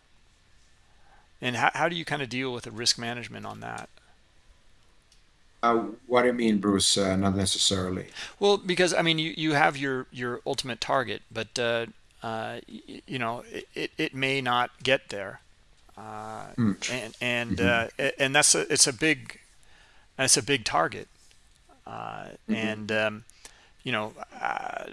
And how, how do you kind of deal with the risk management on that? Uh, what do you mean, Bruce? Uh, not necessarily. Well, because I mean, you you have your your ultimate target, but uh, uh, you know it, it, it may not get there, uh, Mm. and and hmm uh, and that's a it's a big that's a big target, uh, hmm and um, you know uh,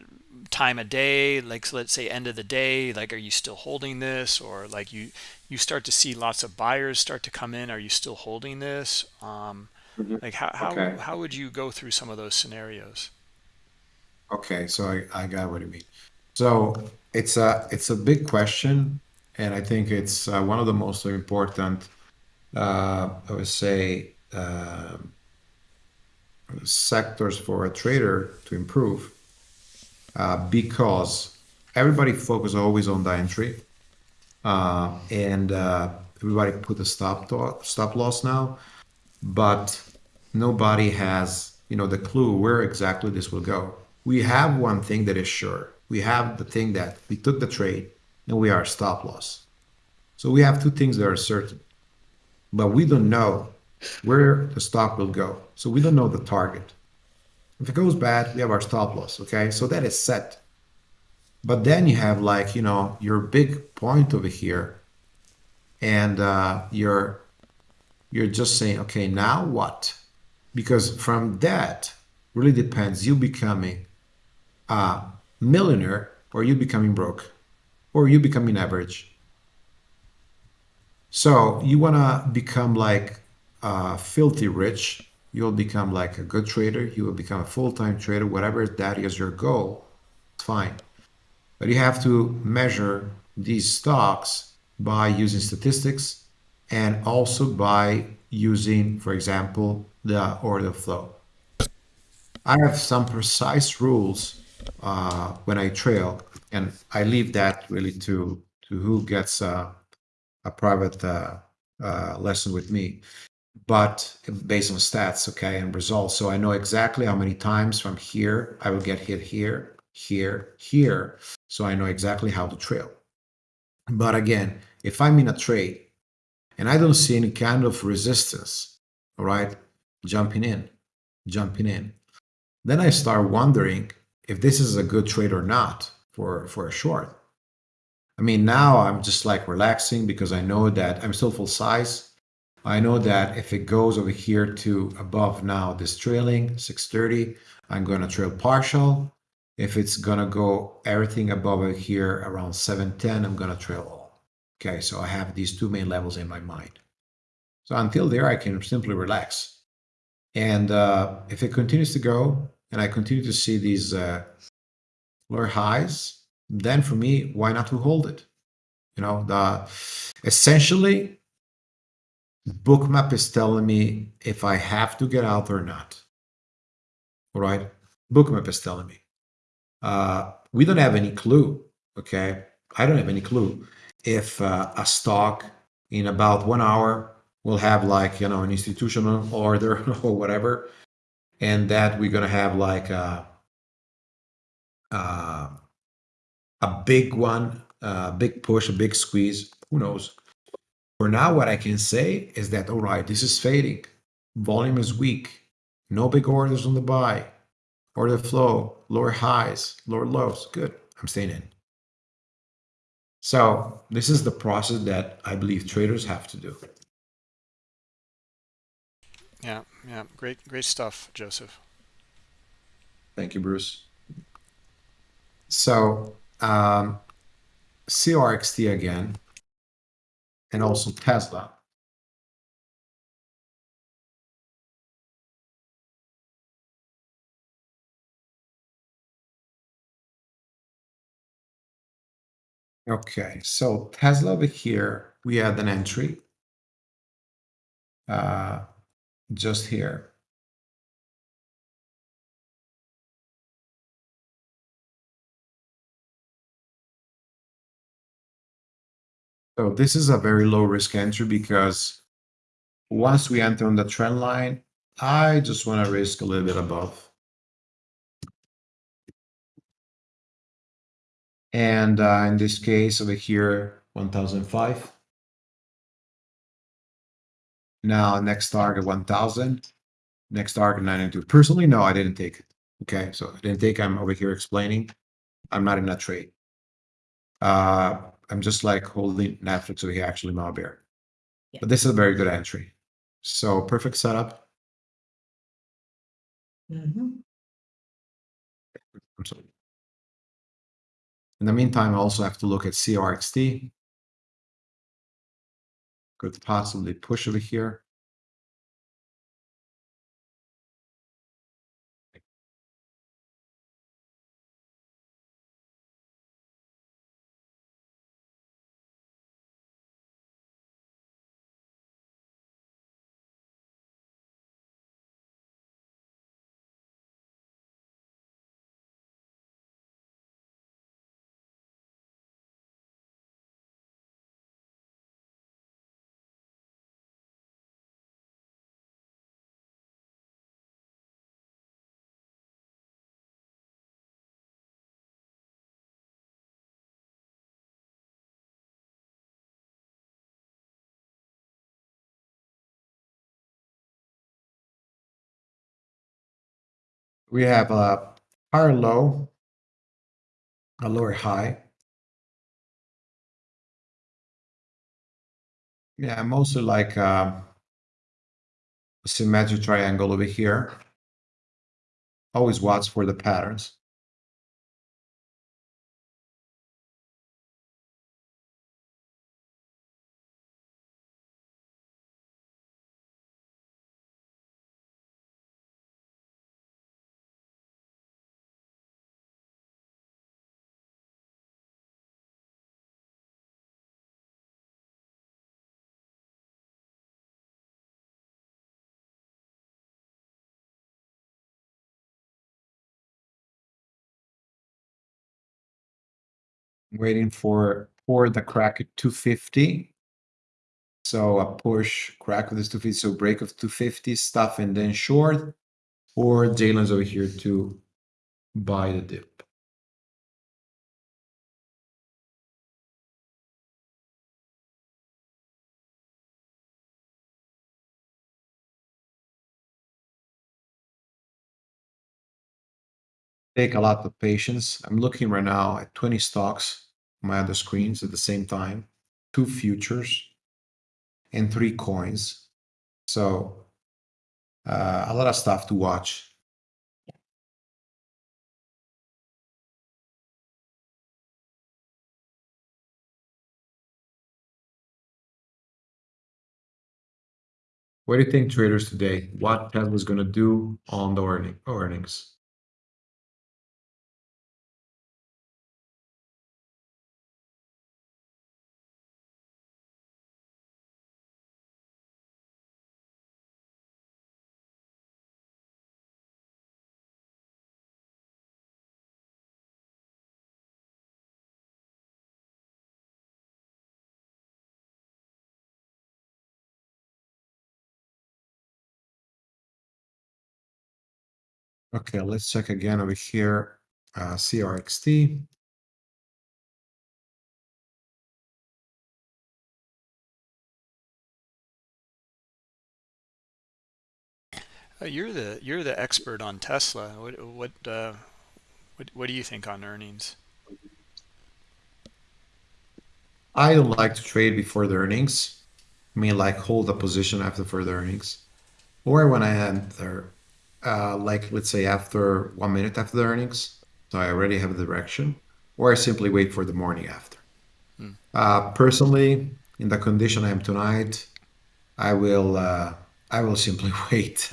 time of day, like so let's say end of the day, like are you still holding this, or like you you start to see lots of buyers start to come in, are you still holding this? Um, hmm like how how Okay. how would you go through some of those scenarios? Okay. So I, I got what you mean. So it's a it's a big question, and I think it's uh, one of the most important. Uh, I would say um sectors for a trader to improve uh, because everybody focus always on the entry uh, and uh, everybody put a stop to- stop loss now, but nobody has you know the clue where exactly this will go. We have one thing that is sure. We have the thing that we took the trade and we are stop loss. So we have two things that are certain, but we don't know where the stock will go. So we don't know the target. If it goes bad, we have our stop loss. Okay, so that is set. But then you have like you know your big point over here, and uh, you're you're just saying, okay, now what? Because from that really depends you becoming a millionaire or you becoming broke or you becoming average. So you want to become like uh, filthy rich. You'll become like a good trader. You will become a full-time trader, whatever that is your goal. It's fine. But you have to measure these stocks by using statistics and also by using, for example, the order flow. I have some precise rules uh, when I trail, and I leave that really to to who gets uh, a private uh, uh, lesson with me, but based on stats, okay, and results. So I know exactly how many times from here I will get hit here, here, here. So I know exactly how to trail. But again, if I'm in a trade and I don't see any kind of resistance, all right, jumping in, jumping in, then I start wondering if this is a good trade or not for for a short. I mean, now I'm just like relaxing because I know that I'm still full size. I know that if it goes over here to above now this trailing 630, I'm going to trail partial. If it's going to go everything above here around 710, I'm going to trail all. Okay, so I have these two main levels in my mind. So until there, I can simply relax. And uh, if it continues to go and I continue to see these uh, lower highs, then for me, why not to hold it? You know, the essentially bookmap is telling me if I have to get out or not. All right, bookmap is telling me. Uh, we don't have any clue. Okay, I don't have any clue if uh, a stock in about one hour will have like you know an institutional order [LAUGHS] or whatever, and that we're gonna have like a a, a big one, a big push, a big squeeze. Who knows? For now, what I can say is that, all right, this is fading. Volume is weak. No big orders on the buy. Order flow, lower highs, lower lows. Good. I'm staying in. So this is the process that I believe traders have to do. Yeah, yeah, great, great stuff, Joseph. Thank you, Bruce. So um, CRXT again, and also Tesla. Okay, so Tesla over here, we had an entry uh, just here. So this is a very low risk entry because once we enter on the trend line, I just want to risk a little bit above. And uh, in this case over here, 1005. Now next target 1000. Next target 992. Personally, no, I didn't take it. Okay, so I didn't take. I'm over here explaining. I'm not in that trade. Uh, I'm just like holding Netflix over here, actually Malbear. Yeah. But this is a very good entry. So perfect setup. Mhm. I'm sorry. In the meantime, I also have to look at CRXT. Could possibly push over here. We have a higher low, a lower high. Yeah, mostly like um, a symmetric triangle over here. Always watch for the patterns. Waiting for for the crack at 250. So a push crack of this 250, so break of 250 stuff and then short, or Jalen's over here to buy the dip. Take a lot of patience. I'm looking right now at 20 stocks my other screens at the same time, two futures and three coins. So uh, a lot of stuff to watch. What do you think, traders, today? What Tesla's going to do on the earning, earnings? Okay, let's check again over here. Uh, CRXT. Uh, you're the you're the expert on Tesla. What what uh, what what do you think on earnings? I don't like to trade before the earnings. I mean, like hold a position after further earnings, or when I enter, uh, like let's say after one minute after the earnings, so I already have the direction, or I simply wait for the morning after. Hmm. Uh, personally, in the condition I am tonight, I will uh, I will simply [LAUGHS] wait.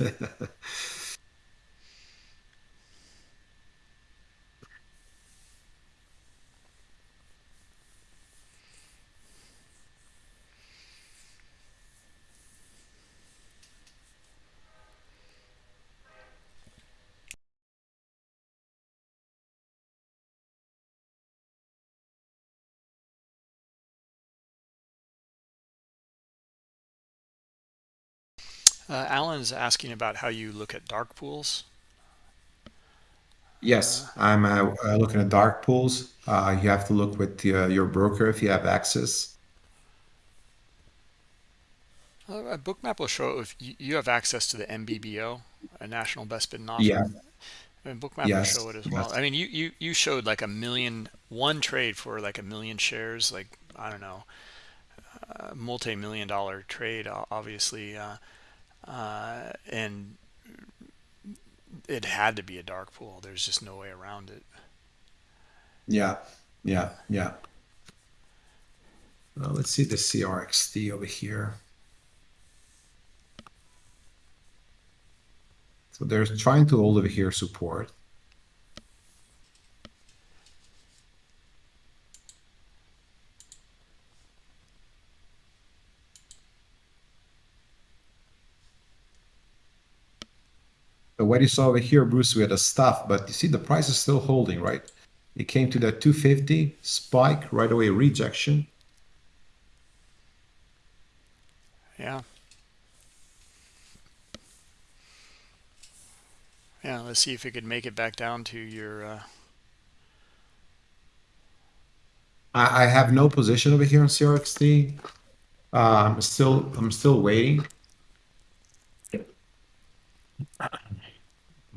Uh, Alan's asking about how you look at dark pools. Yes, I'm uh, uh, looking at dark pools. Uh, you have to look with the, uh, your broker if you have access. Uh, bookmap will show if you, have access to the NBBO, a national best bid and offer. Yeah. And bookmap will show it as well. Yes. I mean, you, you you showed like a million one trade for like a million shares, like I don't know, a multi-million dollar trade, obviously, uh, and it had to be a dark pool. There's just no way around it. Yeah. Yeah. Yeah. Uh, let's see the CRXT over here. So they're trying to hold over here support. What you saw over here, Bruce, we had a stuff, but you see the price is still holding, right? It came to that 250 spike, right away rejection. Yeah. Yeah, let's see if it could make it back down to your uh, I, I have no position over here on CRXT. Uh, I'm still I'm still waiting.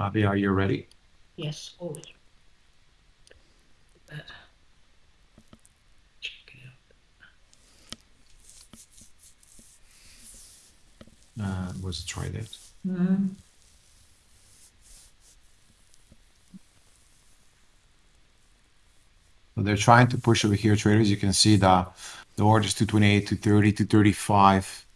Mavi, are you ready? Yes, always. That. Check it out. Uh, was try that. Mm-hmm. So they're trying to push over here, traders. You can see the the orders 228, 230, 235.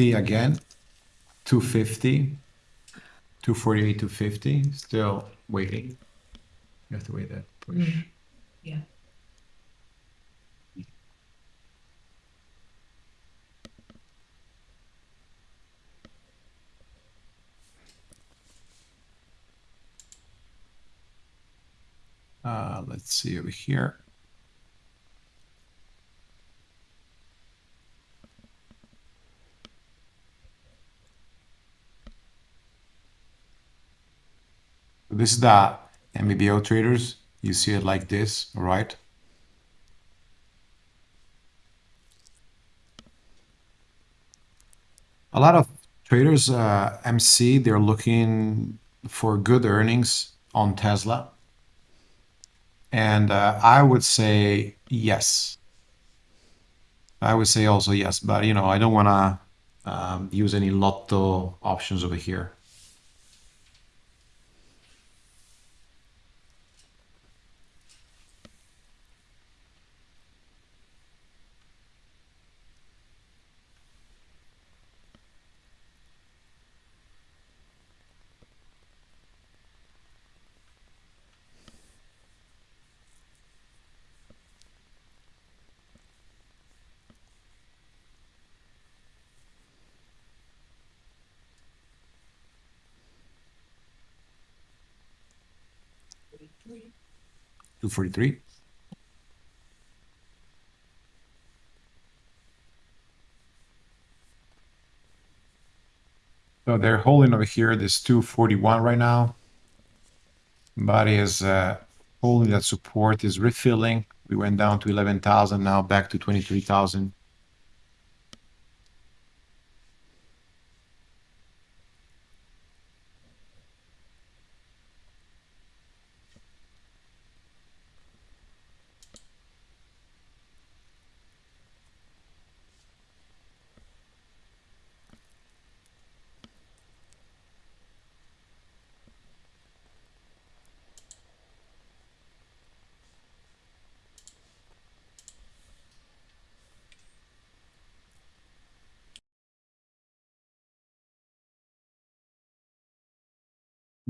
XT again, 250, 248, 250. Still waiting. You have to wait that push. Mm. Yeah. Uh, let's see over here. This is the NBBO traders. You see it like this, right? A lot of traders, uh, MC, they're looking for good earnings on Tesla. And uh, I would say yes. I would say also yes, but you know, I don't want to um, use any lotto options over here. 243. So they're holding over here this 241 right now. Body is uh, holding that support is refilling. We went down to 11,000 now back to 23,000.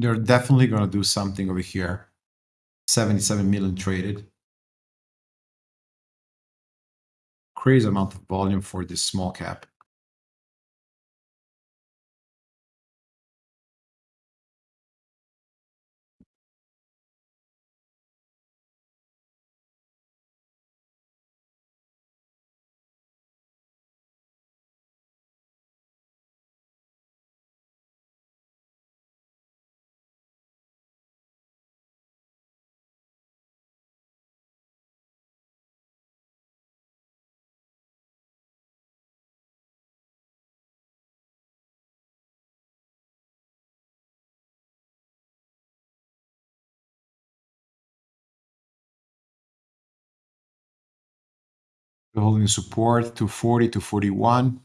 They're definitely going to do something over here. 77 million traded. Crazy amount of volume for this small cap. Holding support to 40 to 41.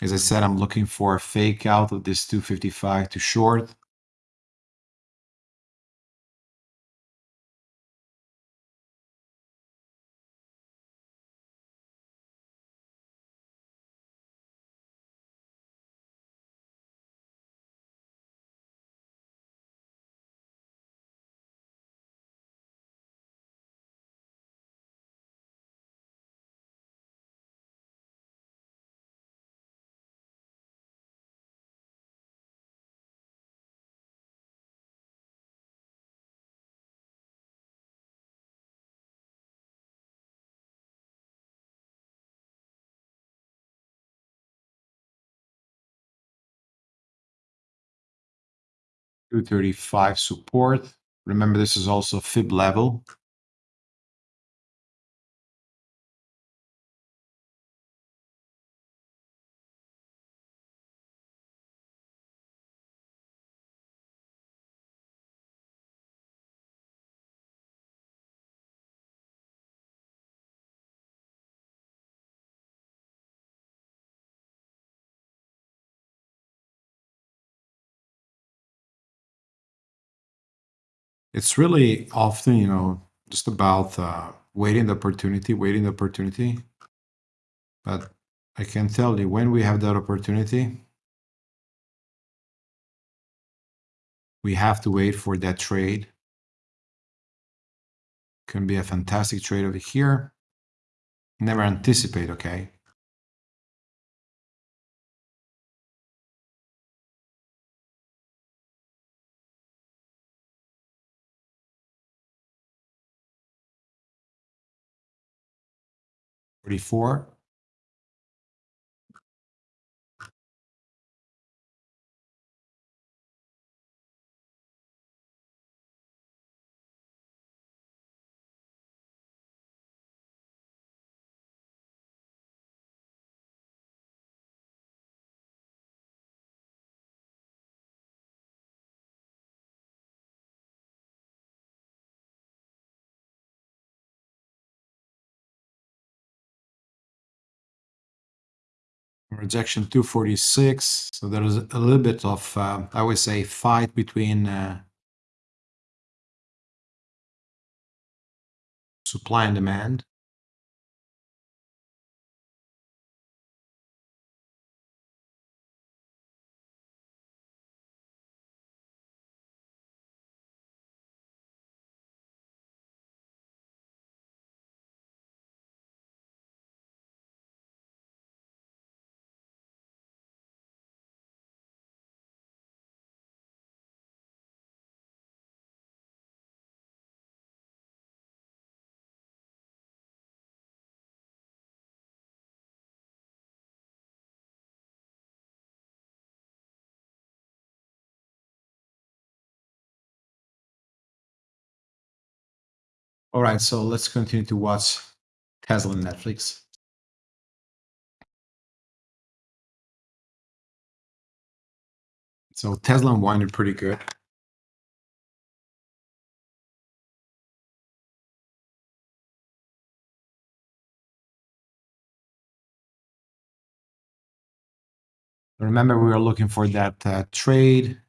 As I said, I'm looking for a fake out of this 255 to short. Two thirty-five support. Remember, this is also fib level. It's really often, you know, just about uh, waiting the opportunity, waiting the opportunity. But I can tell you when we have that opportunity, we have to wait for that trade. Can be a fantastic trade over here. Never anticipate, okay? Forty-four. Rejection 246. So there is a little bit of, uh, I would say, fight between uh, supply and demand. All right, so let's continue to watch Tesla and Netflix. So Tesla unwinded pretty good. Remember, we were looking for that uh, trade.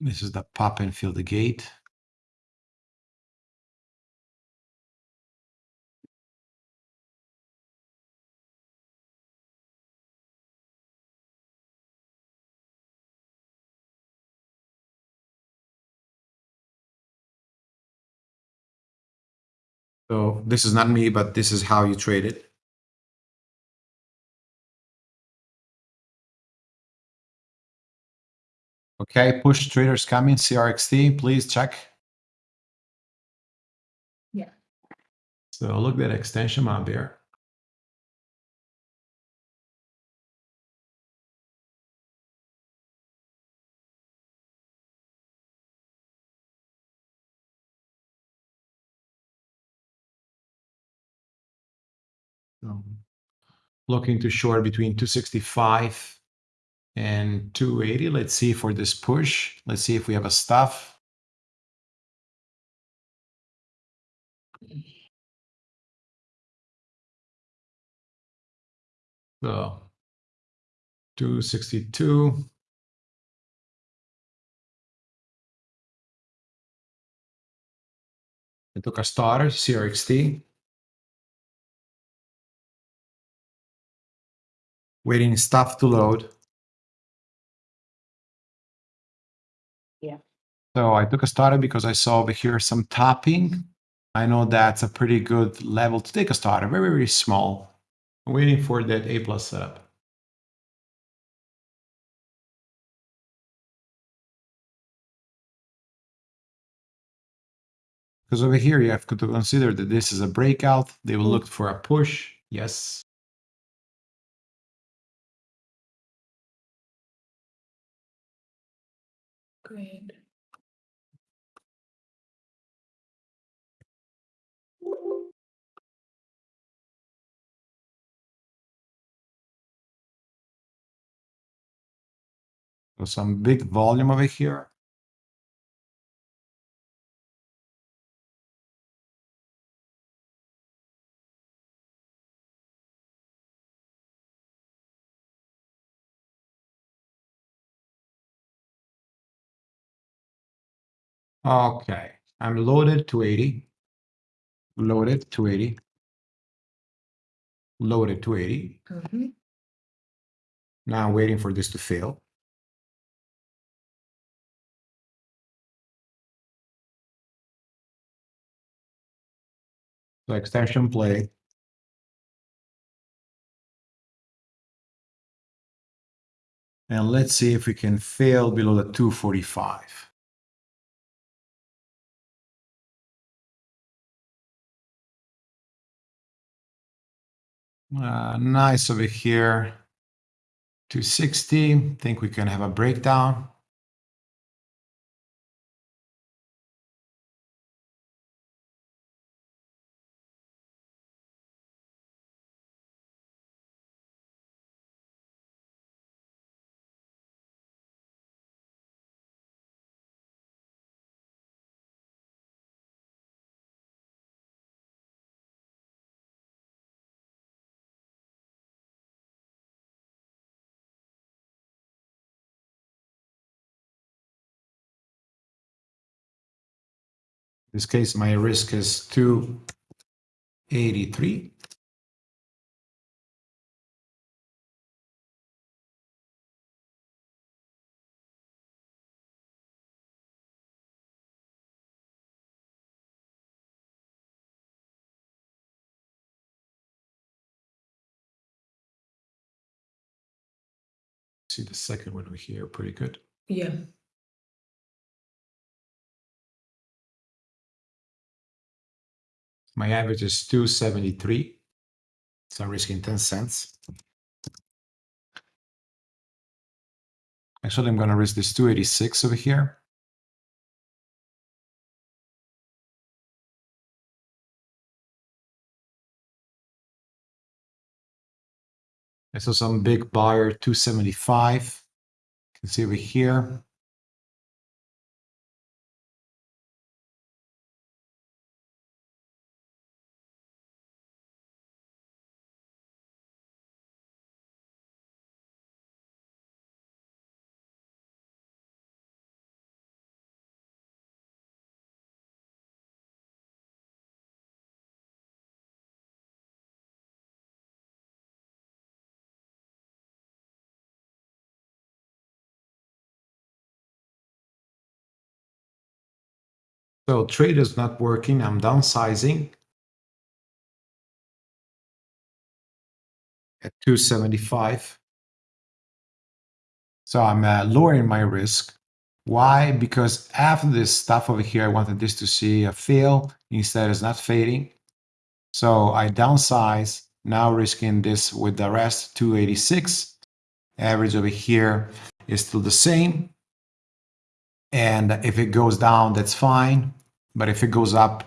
This is the pop and feel the gate. So this is not me, but this is how you trade it. Okay, push traders coming, CRXT, please check. Yeah. So look at that extension out there. So looking to short between 265 and 280. Let's see for this push. Let's see if we have a stuff. So 262. I took a starter, CRXT. Waiting stuff to load. So I took a starter because I saw over here some topping. I know that's a pretty good level to take a starter, very, very small. I'm waiting for that A plus setup. Because over here you have to consider that this is a breakout. They will look for a push. Yes. Great. So some big volume over here. Okay, I'm loaded to 80. Loaded to 80. Loaded to 80. Mhm. Now I'm waiting for this to fail. So extension play. And let's see if we can fail below the 245. Uh, nice over here. 260. Think we can have a breakdown. In this case, my risk is 283. See the second one here, pretty good. Yeah. My average is 273. So I'm risking 10 cents. Actually, I'm going to risk this 286 over here. I saw some big buyer 275. You can see over here. So trade is not working. I'm downsizing at 275. So I'm uh, lowering my risk. Why? Because after this stuff over here, I wanted this to see a fail. Instead, it's not fading. So I downsize, now risking this with the rest, 286. Average over here is still the same. And if it goes down, that's fine. But if it goes up,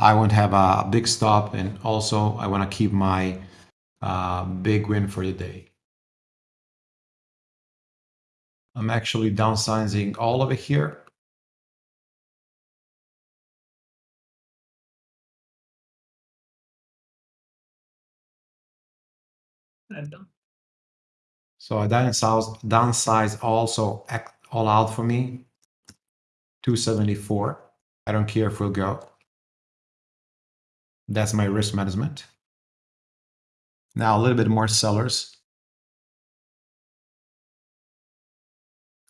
I won't have a big stop. And also, I want to keep my uh, big win for the day. I'm actually downsizing all of it here. Done. So I downsize, downsize also all out for me. 274. I don't care if we'll go. That's my risk management. Now a little bit more sellers.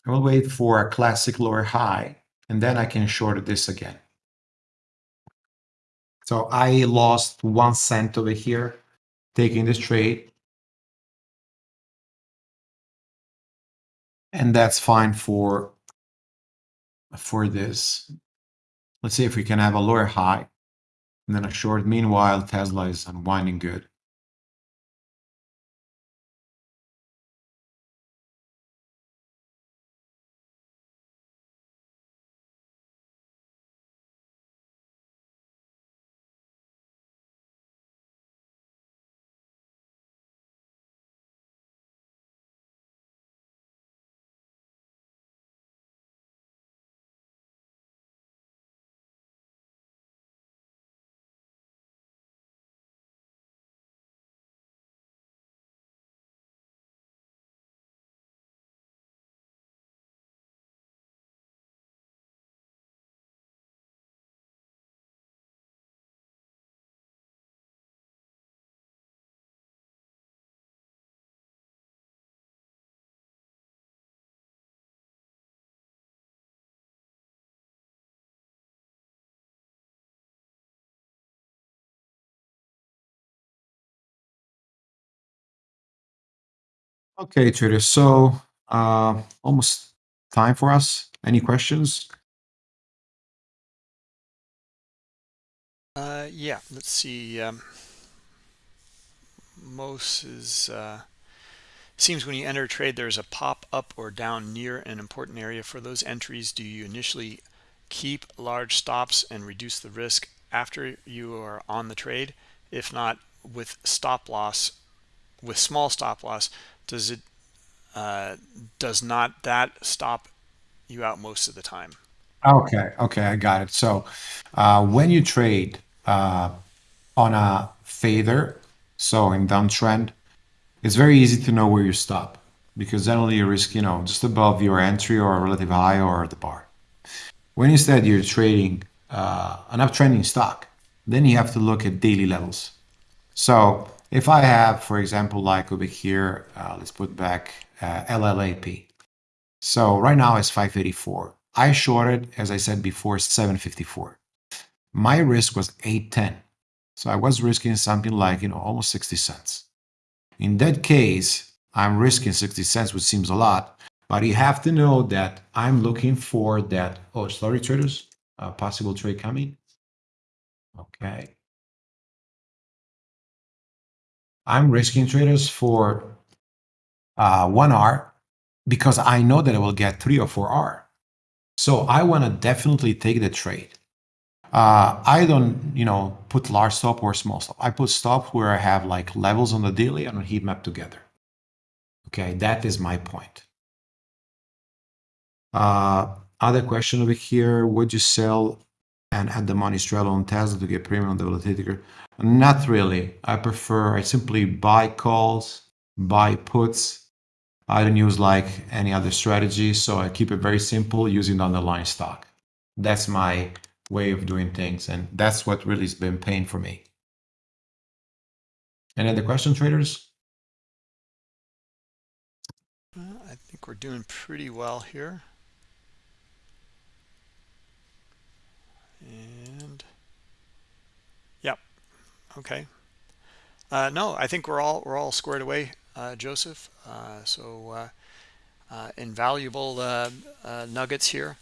I will wait for a classic lower high and then I can short this again. So I lost one cent over here taking this trade. And that's fine for, for this. Let's see if we can have a lower high and then a short. Meanwhile, Tesla is unwinding good. Okay, traders. So uh, almost time for us. Any questions? Uh, yeah, let's see. Um, most is uh, seems when you enter a trade, there's a pop up or down near an important area for those entries. Do you initially keep large stops and reduce the risk after you are on the trade? If not, with stop loss, with small stop loss, does it uh, does not that stop you out most of the time? Okay, okay, I got it. So uh, when you trade uh, on a fader, so in downtrend, it's very easy to know where you stop because generally you risk, you know, just above your entry or a relative high or the bar. When instead you're trading uh, an uptrending stock, then you have to look at daily levels. So if I have, for example, like over here, uh, let's put back uh, LLAP. So right now it's 584. I shorted, as I said before, 754. My risk was 810. So I was risking something like, you know, almost 60 cents. In that case, I'm risking 60 cents, which seems a lot, but you have to know that I'm looking for that. Oh, sorry, traders, a possible trade coming. Okay. I'm risking traders for uh, one R because I know that I will get three or four R. So I want to definitely take the trade. Uh, I don't, you know, put large stop or small stop. I put stop where I have like levels on the daily and on heat map together. Okay, that is my point. Uh, other question over here, would you sell and add the money straight on Tesla to get premium on the volatility? Not really. I prefer, I simply buy calls, buy puts. I don't use like any other strategy, so I keep it very simple using the underlying stock. That's my way of doing things, and that's what really has been paying for me. And any other question, traders? Uh, I think we're doing pretty well here. And yep, okay. Uh, no, I think we're all we're all squared away, uh, Joseph. Uh, so uh, uh, invaluable uh, nuggets here.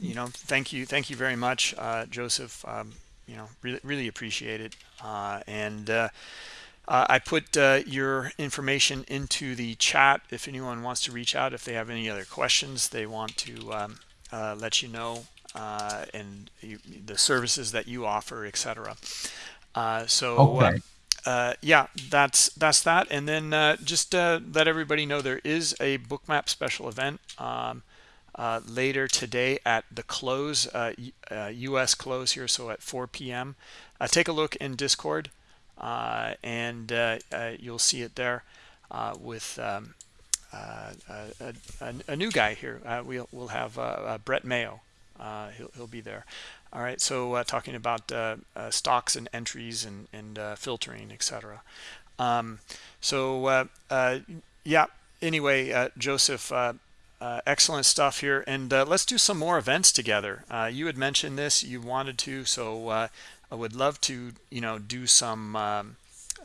You know, thank you, thank you very much, Joseph. Um, you know, really really appreciate it. And I put your information into the chat if anyone wants to reach out if they have any other questions they want to um, let you know uh, and you, the services that you offer, etc. Uh, so uh, Okay. uh, yeah, that's that's that. And then uh, just uh, let everybody know there is a bookmap special event um, uh, later today at the close, uh, uh, U.S. close here, so at 4 p.m. Uh, take a look in Discord, uh, and uh, uh, you'll see it there uh, with. Um, uh, a, a, a new guy here. Uh, we'll we'll have uh, uh, Brett Mayo. Uh, he'll he'll be there. All right. So uh, talking about uh, uh, stocks and entries and and uh, filtering, etc. Um, so uh, yeah. Anyway, Joseph. Excellent stuff here, and let's do some more events together. You had mentioned this, you wanted to, so I would love to, you know, do some. Um,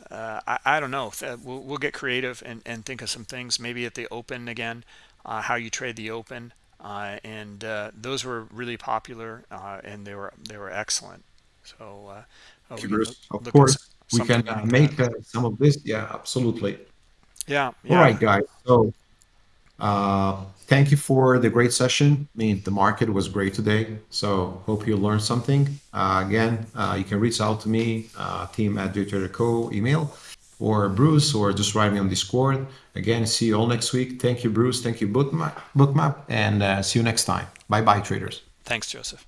I, I don't know. We'll, we'll get creative and, and think of some things. Maybe at the open again, how you trade the open, uh, and uh, those were really popular uh, and they were they were excellent. So uh, Thank we you, can look, Bruce. Of course, we can uh, make uh, some of this. Yeah, absolutely. Yeah, All yeah. right, guys. So uh, thank you for the great session. I mean, the market was great today. So hope you learned something. Uh, again, uh, you can reach out to me, uh, team at Trader Co. email, or Bruce, or just write me on Discord. Again, see you all next week. Thank you, Bruce. Thank you, Bookmap, Bookmap and uh, see you next time. Bye bye, traders. Thanks, Joseph.